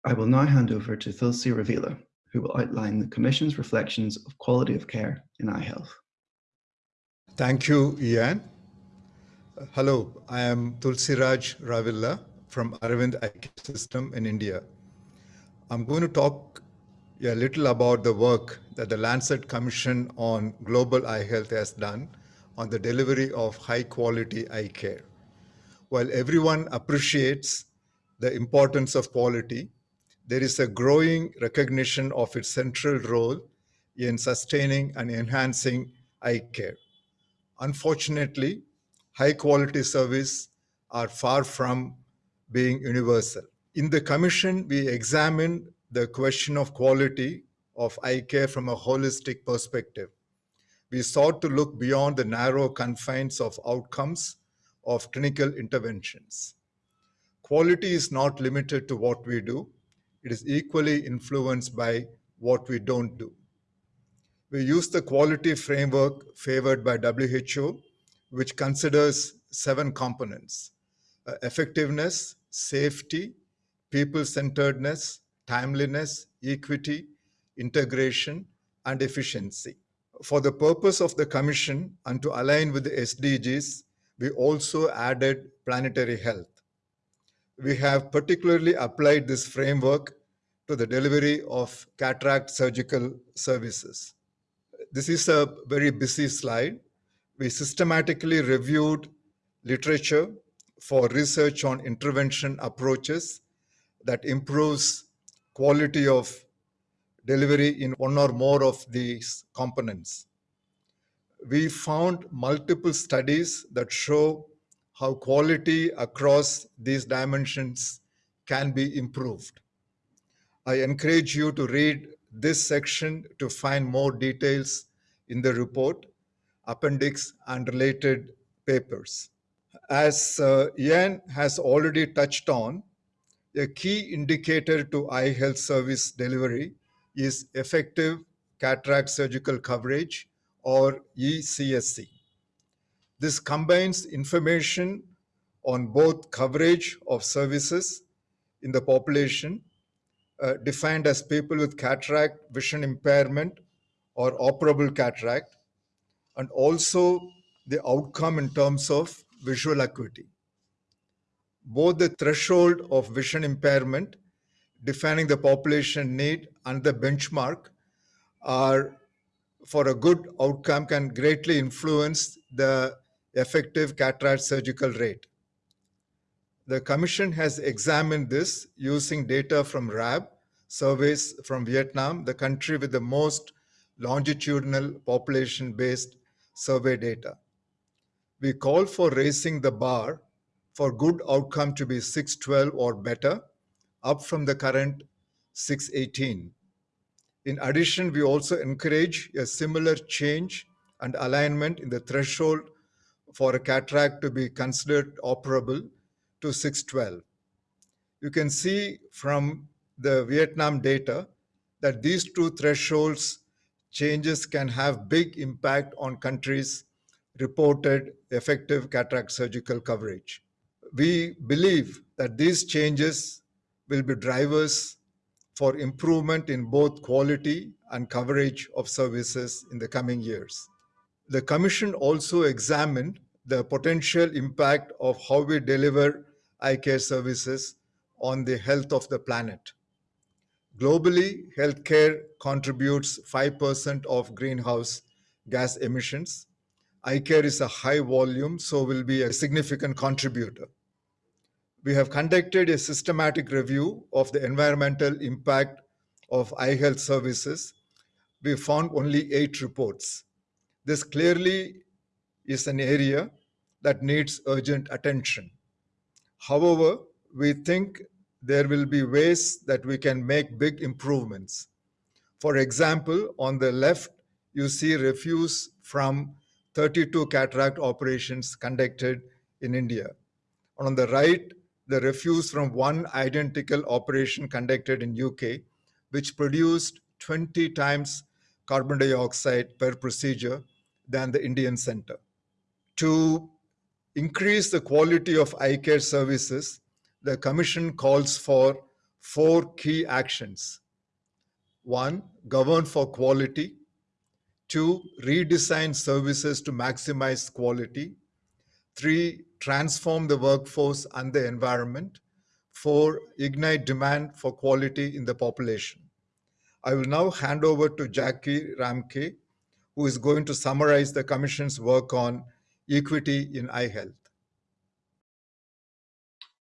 I will now hand over to Tulsi Ravilla, who will outline the Commission's reflections of quality of care in eye health. Thank you, Ian. Hello, I am Tulsiraj Ravilla from Aravind Eye System in India. I'm going to talk a little about the work that the Lancet Commission on Global Eye Health has done on the delivery of high quality eye care. While everyone appreciates the importance of quality, there is a growing recognition of its central role in sustaining and enhancing eye care. Unfortunately, high quality service are far from being universal. In the commission, we examined the question of quality of eye care from a holistic perspective. We sought to look beyond the narrow confines of outcomes of clinical interventions. Quality is not limited to what we do. It is equally influenced by what we don't do. We use the quality framework favored by WHO, which considers seven components, uh, effectiveness, safety, people-centeredness, timeliness, equity, integration, and efficiency. For the purpose of the Commission and to align with the SDGs, we also added planetary health. We have particularly applied this framework to the delivery of cataract surgical services. This is a very busy slide. We systematically reviewed literature for research on intervention approaches that improves quality of delivery in one or more of these components. We found multiple studies that show how quality across these dimensions can be improved. I encourage you to read this section to find more details in the report, appendix, and related papers. As uh, Ian has already touched on, a key indicator to eye health service delivery is effective cataract surgical coverage or ECSC. This combines information on both coverage of services in the population uh, defined as people with cataract vision impairment or operable cataract and also the outcome in terms of visual acuity. Both the threshold of vision impairment defining the population need and the benchmark are for a good outcome can greatly influence the effective cataract surgical rate. The Commission has examined this using data from RAAB, surveys from Vietnam, the country with the most longitudinal population-based survey data. We call for raising the bar for good outcome to be 612 or better, up from the current 618. In addition, we also encourage a similar change and alignment in the threshold for a cataract to be considered operable to 612. You can see from the Vietnam data that these two thresholds changes can have big impact on countries' reported effective cataract surgical coverage we believe that these changes will be drivers for improvement in both quality and coverage of services in the coming years. The Commission also examined the potential impact of how we deliver eye care services on the health of the planet. Globally, healthcare contributes 5% of greenhouse gas emissions. Eye care is a high volume, so will be a significant contributor we have conducted a systematic review of the environmental impact of eye health services. We found only eight reports. This clearly is an area that needs urgent attention. However, we think there will be ways that we can make big improvements. For example, on the left, you see refuse from 32 cataract operations conducted in India. And On the right, the refuse from one identical operation conducted in UK, which produced 20 times carbon dioxide per procedure than the Indian center. To increase the quality of eye care services, the Commission calls for four key actions. One, govern for quality. Two, redesign services to maximize quality. Three, transform the workforce and the environment. Four, ignite demand for quality in the population. I will now hand over to Jackie Ramke, who is going to summarize the Commission's work on equity in eye health.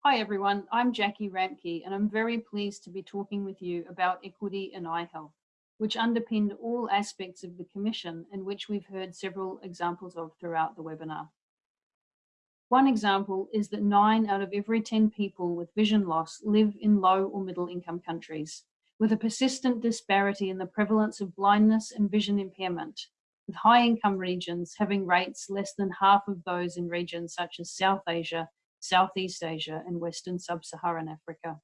Hi everyone, I'm Jackie Ramke and I'm very pleased to be talking with you about equity in eye health, which underpinned all aspects of the Commission and which we've heard several examples of throughout the webinar. One example is that nine out of every 10 people with vision loss live in low or middle income countries, with a persistent disparity in the prevalence of blindness and vision impairment, with high income regions having rates less than half of those in regions such as South Asia, Southeast Asia and Western Sub-Saharan Africa.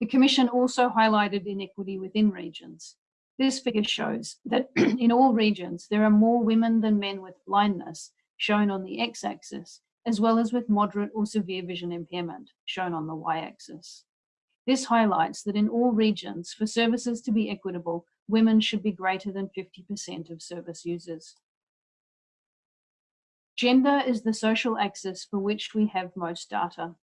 The Commission also highlighted inequity within regions. This figure shows that in all regions, there are more women than men with blindness, shown on the x-axis, as well as with moderate or severe vision impairment, shown on the y-axis. This highlights that in all regions, for services to be equitable, women should be greater than 50% of service users. Gender is the social axis for which we have most data.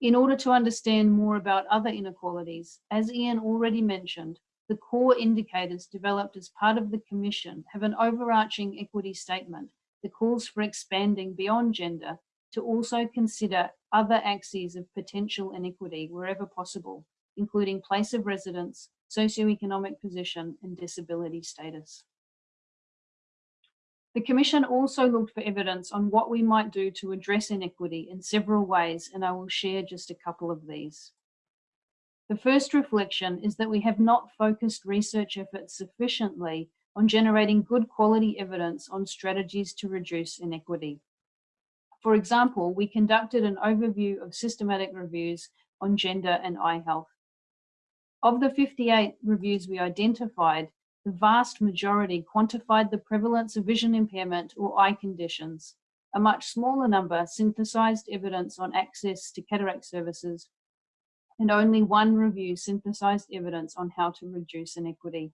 In order to understand more about other inequalities, as Ian already mentioned, the core indicators developed as part of the Commission have an overarching equity statement that calls for expanding beyond gender to also consider other axes of potential inequity wherever possible, including place of residence, socioeconomic position, and disability status. The Commission also looked for evidence on what we might do to address inequity in several ways, and I will share just a couple of these. The first reflection is that we have not focused research efforts sufficiently on generating good quality evidence on strategies to reduce inequity. For example, we conducted an overview of systematic reviews on gender and eye health. Of the 58 reviews we identified, the vast majority quantified the prevalence of vision impairment or eye conditions. A much smaller number synthesized evidence on access to cataract services, and only one review synthesized evidence on how to reduce inequity.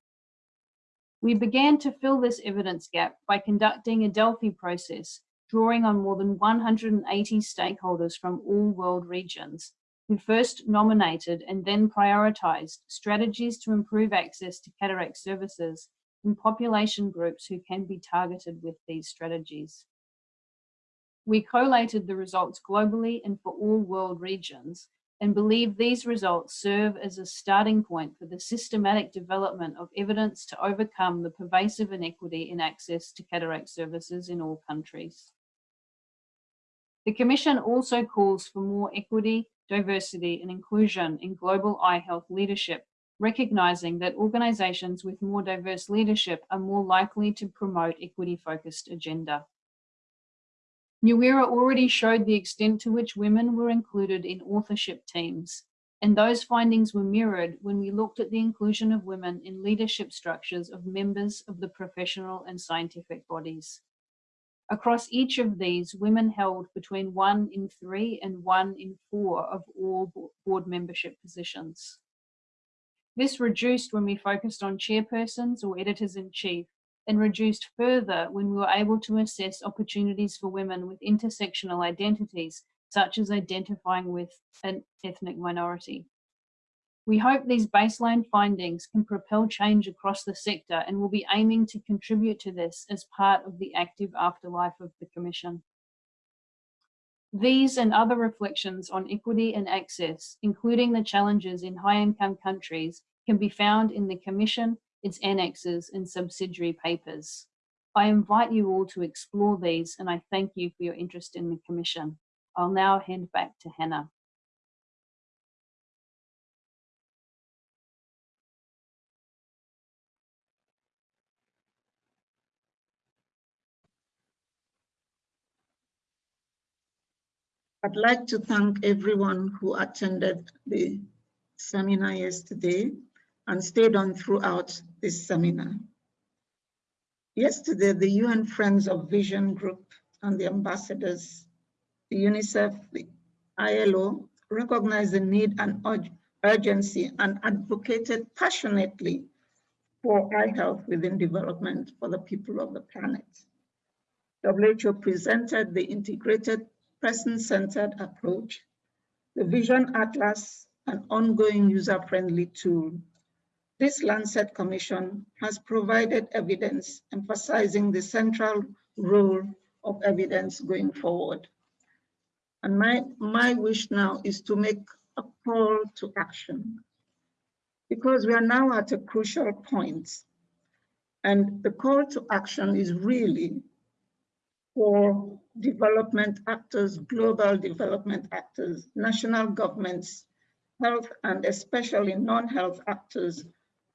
We began to fill this evidence gap by conducting a Delphi process drawing on more than 180 stakeholders from all world regions, who first nominated and then prioritized strategies to improve access to cataract services in population groups who can be targeted with these strategies. We collated the results globally and for all world regions and believe these results serve as a starting point for the systematic development of evidence to overcome the pervasive inequity in access to cataract services in all countries. The Commission also calls for more equity, diversity and inclusion in global eye health leadership, recognizing that organizations with more diverse leadership are more likely to promote equity-focused agenda. Nyawira already showed the extent to which women were included in authorship teams, and those findings were mirrored when we looked at the inclusion of women in leadership structures of members of the professional and scientific bodies. Across each of these, women held between one in three and one in four of all board membership positions. This reduced when we focused on chairpersons or editors-in-chief and reduced further when we were able to assess opportunities for women with intersectional identities, such as identifying with an ethnic minority. We hope these baseline findings can propel change across the sector and will be aiming to contribute to this as part of the active afterlife of the Commission. These and other reflections on equity and access, including the challenges in high-income countries, can be found in the Commission, its annexes and subsidiary papers. I invite you all to explore these and I thank you for your interest in the Commission. I'll now hand back to Hannah. I'd like to thank everyone who attended the seminar yesterday. and stayed on throughout this seminar. Yesterday, the UN Friends of Vision group and the ambassadors, the UNICEF, the ILO, recognized the need and urgency and advocated passionately for eye health within development for the people of the planet. WHO presented the integrated person-centered approach, the Vision Atlas, an ongoing user-friendly tool. This Lancet Commission has provided evidence emphasizing the central role of evidence going forward. And my, my wish now is to make a call to action because we are now at a crucial point. And the call to action is really for development actors, global development actors, national governments, health and especially non-health actors,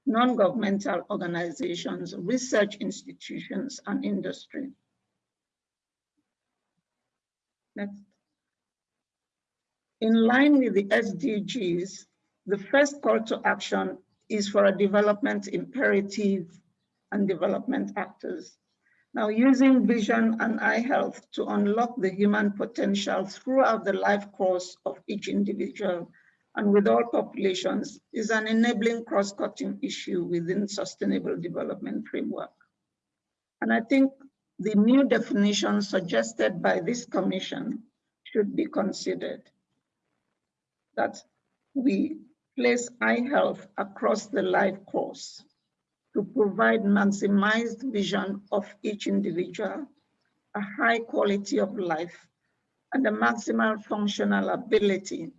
non-governmental organizations, research institutions, and industry. Next. In line with the SDGs, the first call to action is for a development imperative and development actors. Now, using vision and eye health to unlock the human potential throughout the life course of each individual and with all populations is an enabling cross-cutting issue within sustainable development framework. And I think the new definition suggested by this commission should be considered. That we place eye health across the life course to provide maximized vision of each individual, a high quality of life, and a maximal functional ability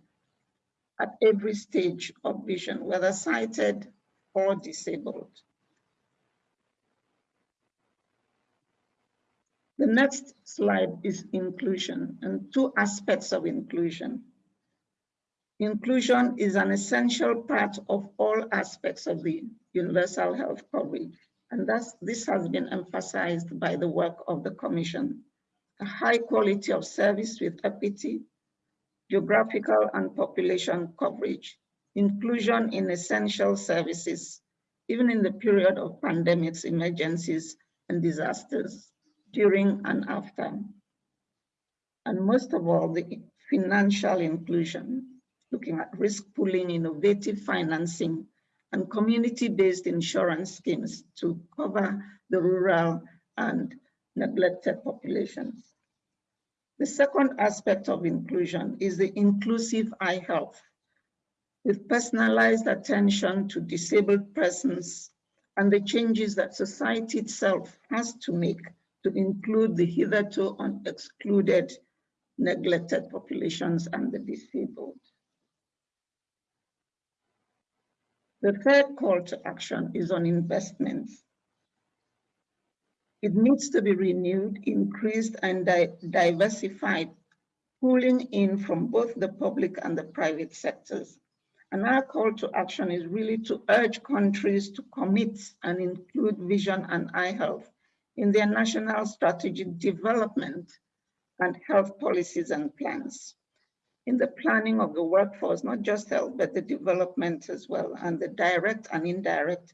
at every stage of vision, whether sighted or disabled. The next slide is inclusion and two aspects of inclusion. Inclusion is an essential part of all aspects of the universal health coverage. And thus, this has been emphasized by the work of the Commission. A high quality of service with equity, geographical and population coverage, inclusion in essential services, even in the period of pandemics, emergencies, and disasters, during and after. And most of all, the financial inclusion, looking at risk pooling, innovative financing, and community-based insurance schemes to cover the rural and neglected populations. The second aspect of inclusion is the inclusive eye health with personalized attention to disabled persons and the changes that society itself has to make to include the hitherto excluded, neglected populations and the disabled. The third call to action is on investments. It needs to be renewed, increased, and di diversified, pulling in from both the public and the private sectors. And our call to action is really to urge countries to commit and include vision and eye health in their national strategic development and health policies and plans in the planning of the workforce, not just health, but the development as well, and the direct and indirect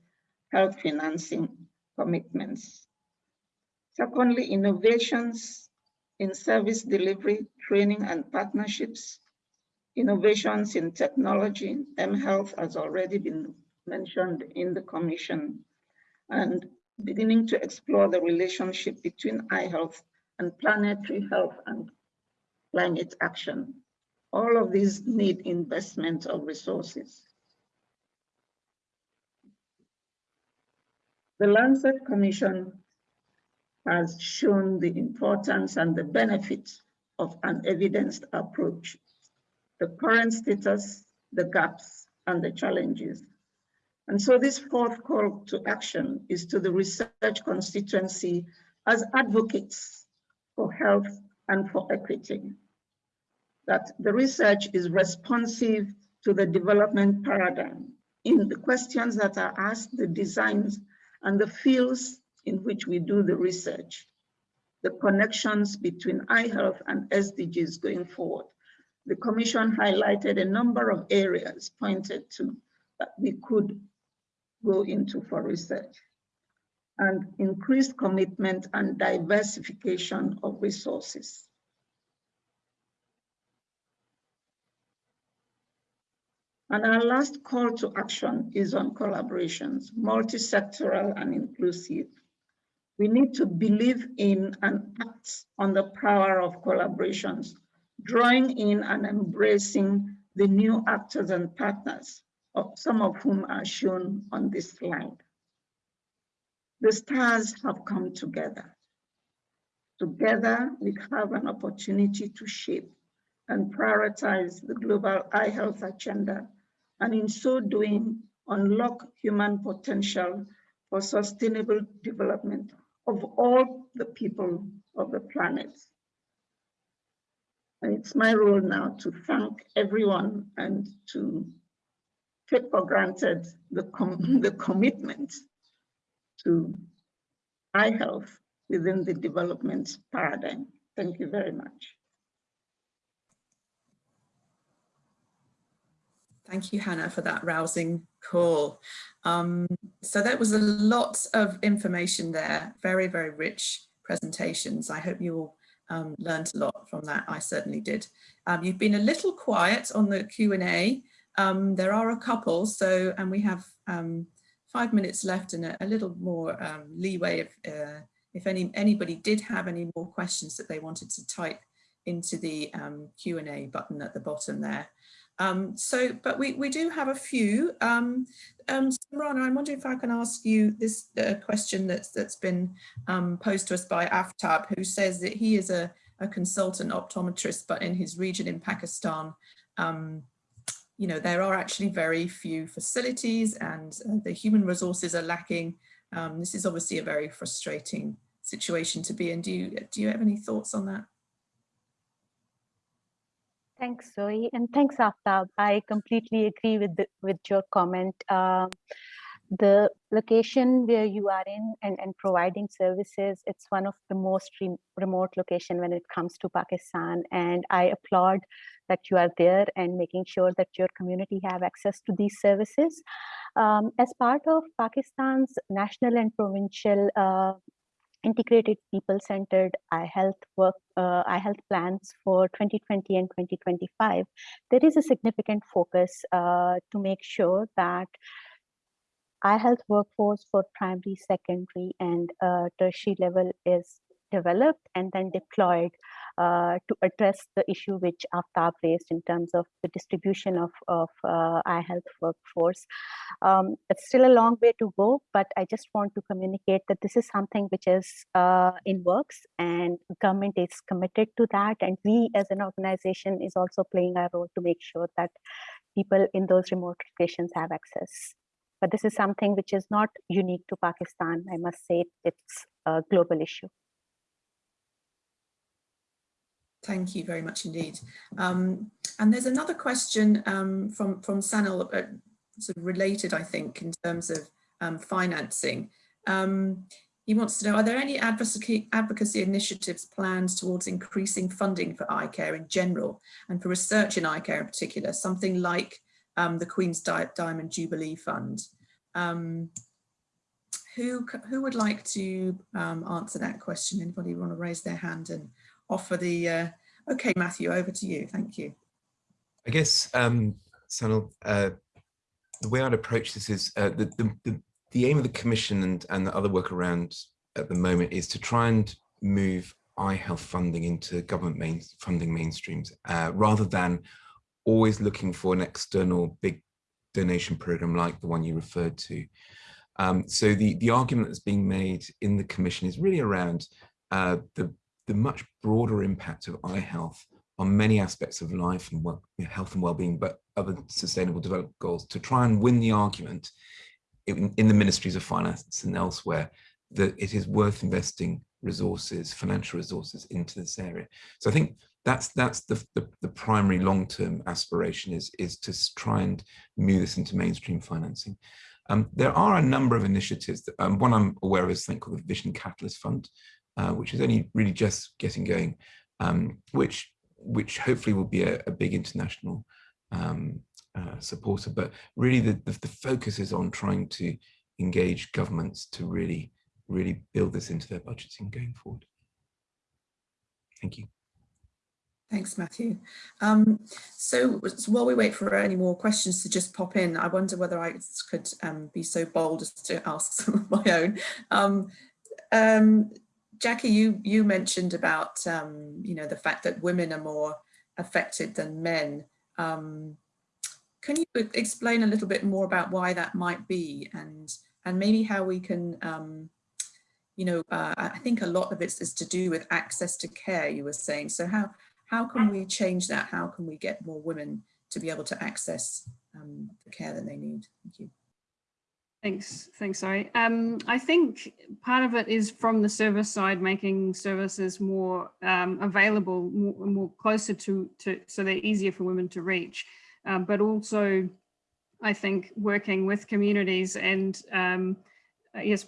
health financing commitments. Secondly, innovations in service delivery, training and partnerships, innovations in technology, mHealth has already been mentioned in the commission, and beginning to explore the relationship between eye health and planetary health and climate action. All of these need investment of resources. The Lancet Commission has shown the importance and the benefits of an evidenced approach, the current status, the gaps, and the challenges. And so this fourth call to action is to the research constituency as advocates for health and for equity that the research is responsive to the development paradigm in the questions that are asked, the designs, and the fields in which we do the research, the connections between eye health and SDGs going forward. The Commission highlighted a number of areas pointed to that we could go into for research and increased commitment and diversification of resources. And our last call to action is on collaborations, multi-sectoral and inclusive. We need to believe in and act on the power of collaborations, drawing in and embracing the new actors and partners, some of whom are shown on this slide. The stars have come together. Together, we have an opportunity to shape and prioritize the global eye health agenda, and in so doing, unlock human potential for sustainable development of all the people of the planet. And it's my role now to thank everyone and to take for granted the, com the commitment to eye health within the development paradigm. Thank you very much. Thank you, Hannah, for that rousing call. Um, so that was a lot of information there, very, very rich presentations. I hope you all um, learned a lot from that. I certainly did. Um, you've been a little quiet on the Q&A. Um, there are a couple, so and we have um, five minutes left and a, a little more um, leeway if, uh, if any anybody did have any more questions that they wanted to type into the Q&A button at the bottom there. Um, so, but we, we do have a few. Um, um, Rana, I'm wondering if I can ask you this uh, question that's that's been um, posed to us by Aftab, who says that he is a, a consultant optometrist, but in his region in Pakistan, um, you know, there are actually very few facilities and uh, the human resources are lacking. Um, this is obviously a very frustrating situation to be in. Do you, do you have any thoughts on that? Thanks, Zoe, and thanks, Aftab. I completely agree with the, with your comment. Um, the location where you are in and, and providing services, it's one of the most re remote location when it comes to Pakistan. And I applaud that you are there and making sure that your community have access to these services. Um, as part of Pakistan's national and provincial uh, integrated people-centered eye health work, uh, eye health plans for 2020 and 2025, there is a significant focus uh, to make sure that eye health workforce for primary, secondary, and uh, tertiary level is developed and then deployed to address the issue which Aftab raised in terms of the distribution of, of uh, eye health workforce. Um, it's still a long way to go, but I just want to communicate that this is something which is uh, in works and government is committed to that. And we as an organization is also playing our role to make sure that people in those remote locations have access. But this is something which is not unique to Pakistan. I must say it's a global issue. Thank you very much indeed. Um, and there's another question um, from, from Sanil, uh, sort of related, I think, in terms of um, financing. Um, he wants to know, are there any advocacy, advocacy initiatives planned towards increasing funding for eye care in general and for research in eye care in particular, something like um, the Queen's Di Diamond Jubilee Fund? Um, who, who would like to answer that question? Anybody want to raise their hand and offer the, uh, okay, Matthew, over to you. Thank you. I guess, um, Sanal, uh, the way I'd approach this is uh, the, the, the, the, aim of the commission and, and the other work around at the moment is to try and move eye health funding into government main funding mainstreams uh, rather than always looking for an external big donation program like the one you referred to. Um, so the, the argument that's being made in the commission is really around uh, the the much broader impact of eye health on many aspects of life and health and well-being, but other sustainable development goals to try and win the argument in, in, the ministries of finance and elsewhere that it is worth investing resources, financial resources into this area. So I think that's that's the, the, the primary long-term aspiration is, is to try and move this into mainstream financing. Um, there are a number of initiatives. That, um, one I'm aware of is something called the Vision Catalyst Fund, uh, which is only really just getting going, um, which which hopefully will be a, a big international um, uh, supporter, but really the, the, the, focus is on trying to engage governments to really, really build this into their budgeting going forward. Thank you. Thanks, Matthew. Um, so, so, while we wait for any more questions to just pop in, I wonder whether I could um, be so bold as to ask some of my own. Um, um Jackie, you you mentioned about um, you know the fact that women are more affected than men. Um, can you explain a little bit more about why that might be, and and maybe how we can you know, uh, I think a lot of it is to do with access to care, you were saying. So how, how can we change that? How can we get more women to be able to access um, the care that they need? Thank you. Thanks, thanks, sorry. Um, I think part of it is from the service side, making services more um, available, more, more, closer to, to, so they're easier for women to reach. Um, but also, I think working with communities and um, yes,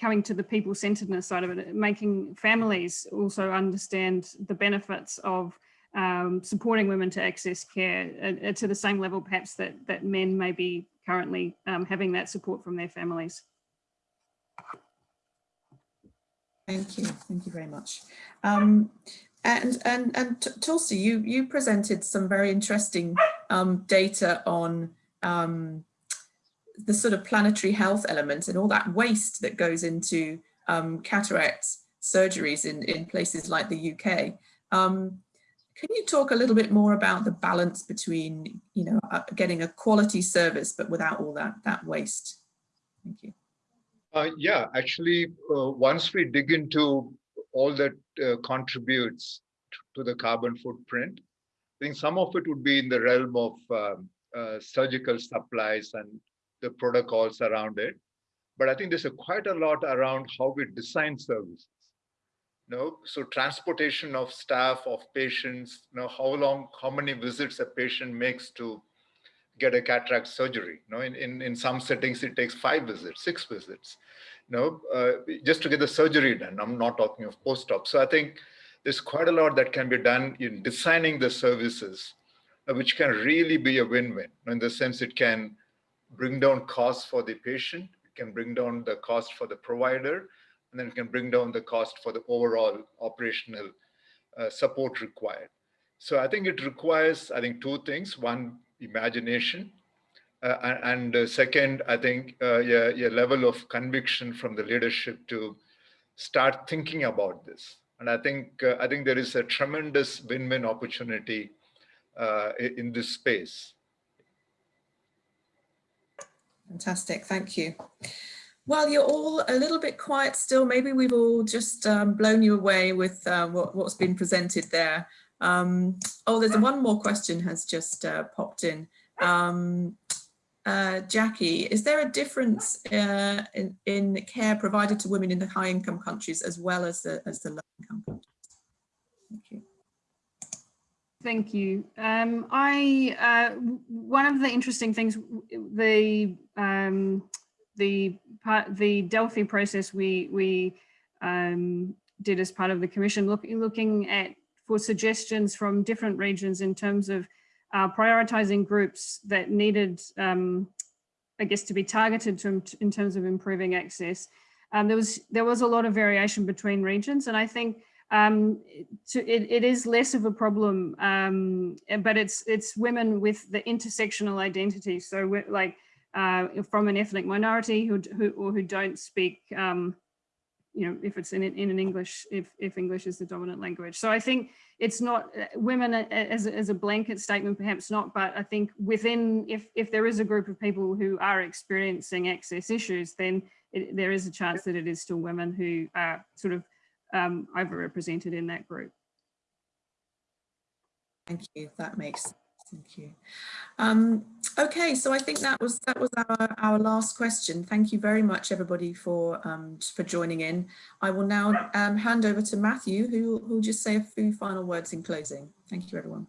coming to the people-centeredness side of it, making families also understand the benefits of um, supporting women to access care uh, to the same level perhaps that, that men may be currently um, having that support from their families. Thank you. Thank you very much. Um, and and and Tulsi, you you presented some very interesting um, data on um, the sort of planetary health element and all that waste that goes into um, cataract surgeries in, in places like the UK. Can you talk a little bit more about the balance between, you know, uh, getting a quality service, but without all that, that waste? Thank you. Uh, yeah, actually, uh, once we dig into all that uh, contributes to the carbon footprint, I think some of it would be in the realm of um, uh, surgical supplies and the protocols around it. But I think there's a quite a lot around how we design services. You know, so transportation of staff, of patients, you know, how long, how many visits a patient makes to get a cataract surgery. You know, in, in, in some settings, it takes five visits, six visits, you know, uh, just to get the surgery done. I'm not talking of post-op. So I think there's quite a lot that can be done in designing the services, uh, which can really be a win-win. In the sense it can bring down costs for the patient, it can bring down the cost for the provider, and then it can bring down the cost for the overall operational uh, support required. So I think it requires, I think, two things. One, imagination. Uh, and uh, second, I think, uh, level of conviction from the leadership to start thinking about this. And I think, uh, I think there is a tremendous win-win opportunity uh, in this space. Fantastic, thank you. Well, you're all a little bit quiet still. Maybe we've all just um, blown you away with uh, what, has been presented there. Um, oh, there's one more question has just uh, popped in. Um, uh, Jackie, is there a difference uh, in, in care provided to women in the high income countries as well as the, as the low income countries? Thank you. Thank you. Um, I uh, one of the interesting things the um, the part the Delphi process we we um, did as part of the commission look, looking at for suggestions from different regions in terms of uh, prioritizing groups that needed um, I guess to be targeted to, in terms of improving access. Um, there was there was a lot of variation between regions and I think um, to, it, it is less of a problem, um, but it's it's women with the intersectional identity. So like uh, from an ethnic minority who, who or who don't speak, um, you know, if it's in in an English, if if English is the dominant language. So I think it's not uh, women as as a blanket statement, perhaps not, but I think within if if there is a group of people who are experiencing access issues, then it, there is a chance that it is still women who are sort of um, overrepresented in that group. Thank you. That makes sense. Thank you. Um, okay, so I think that was that was our, our last question. Thank you very much, everybody, for um, for joining in. I will now um, hand over to Matthew, who will just say a few final words in closing. Thank you, everyone.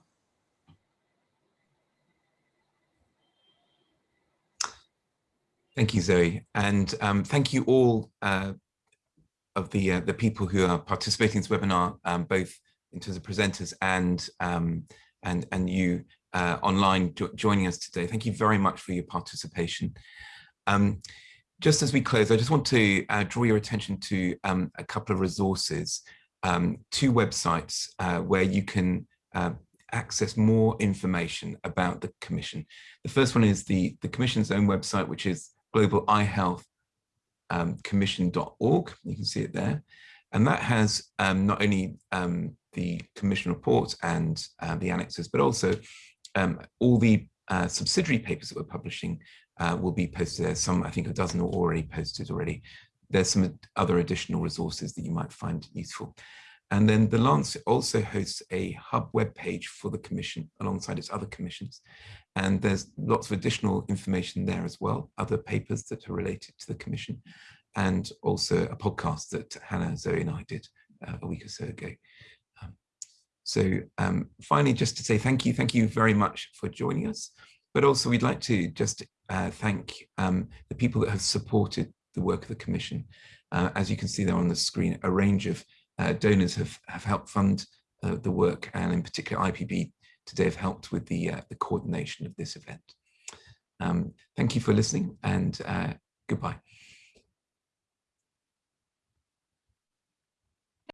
Thank you, Zoe, and um, thank you all uh, of the uh, the people who are participating in this webinar, um, both in terms of presenters and um, and and you uh, online jo joining us today. Thank you very much for your participation. Um, just as we close, I just want to uh, draw your attention to um, a couple of resources, um, two websites uh, where you can uh, access more information about the Commission. The first one is the, the Commission's own website, which is Global Eye Health um, commission.org. You can see it there. And that has um, not only um, the commission report and uh, the annexes, but also um, all the uh, subsidiary papers that we're publishing uh, will be posted there. Some, I think a dozen are already posted already. There's some other additional resources that you might find useful. And then the Lancet also hosts a hub web page for the commission alongside its other commissions. And there's lots of additional information there as well, other papers that are related to the commission, and also a podcast that Hannah, Zoe and I did uh, a week or so ago. So um, finally, just to say thank you, thank you very much for joining us. But also we'd like to just uh, thank um, the people that have supported the work of the Commission. Uh, as you can see there on the screen, a range of uh, donors have, have helped fund uh, the work and in particular IAPB today have helped with the, uh, the coordination of this event. Um, thank you for listening and uh, goodbye.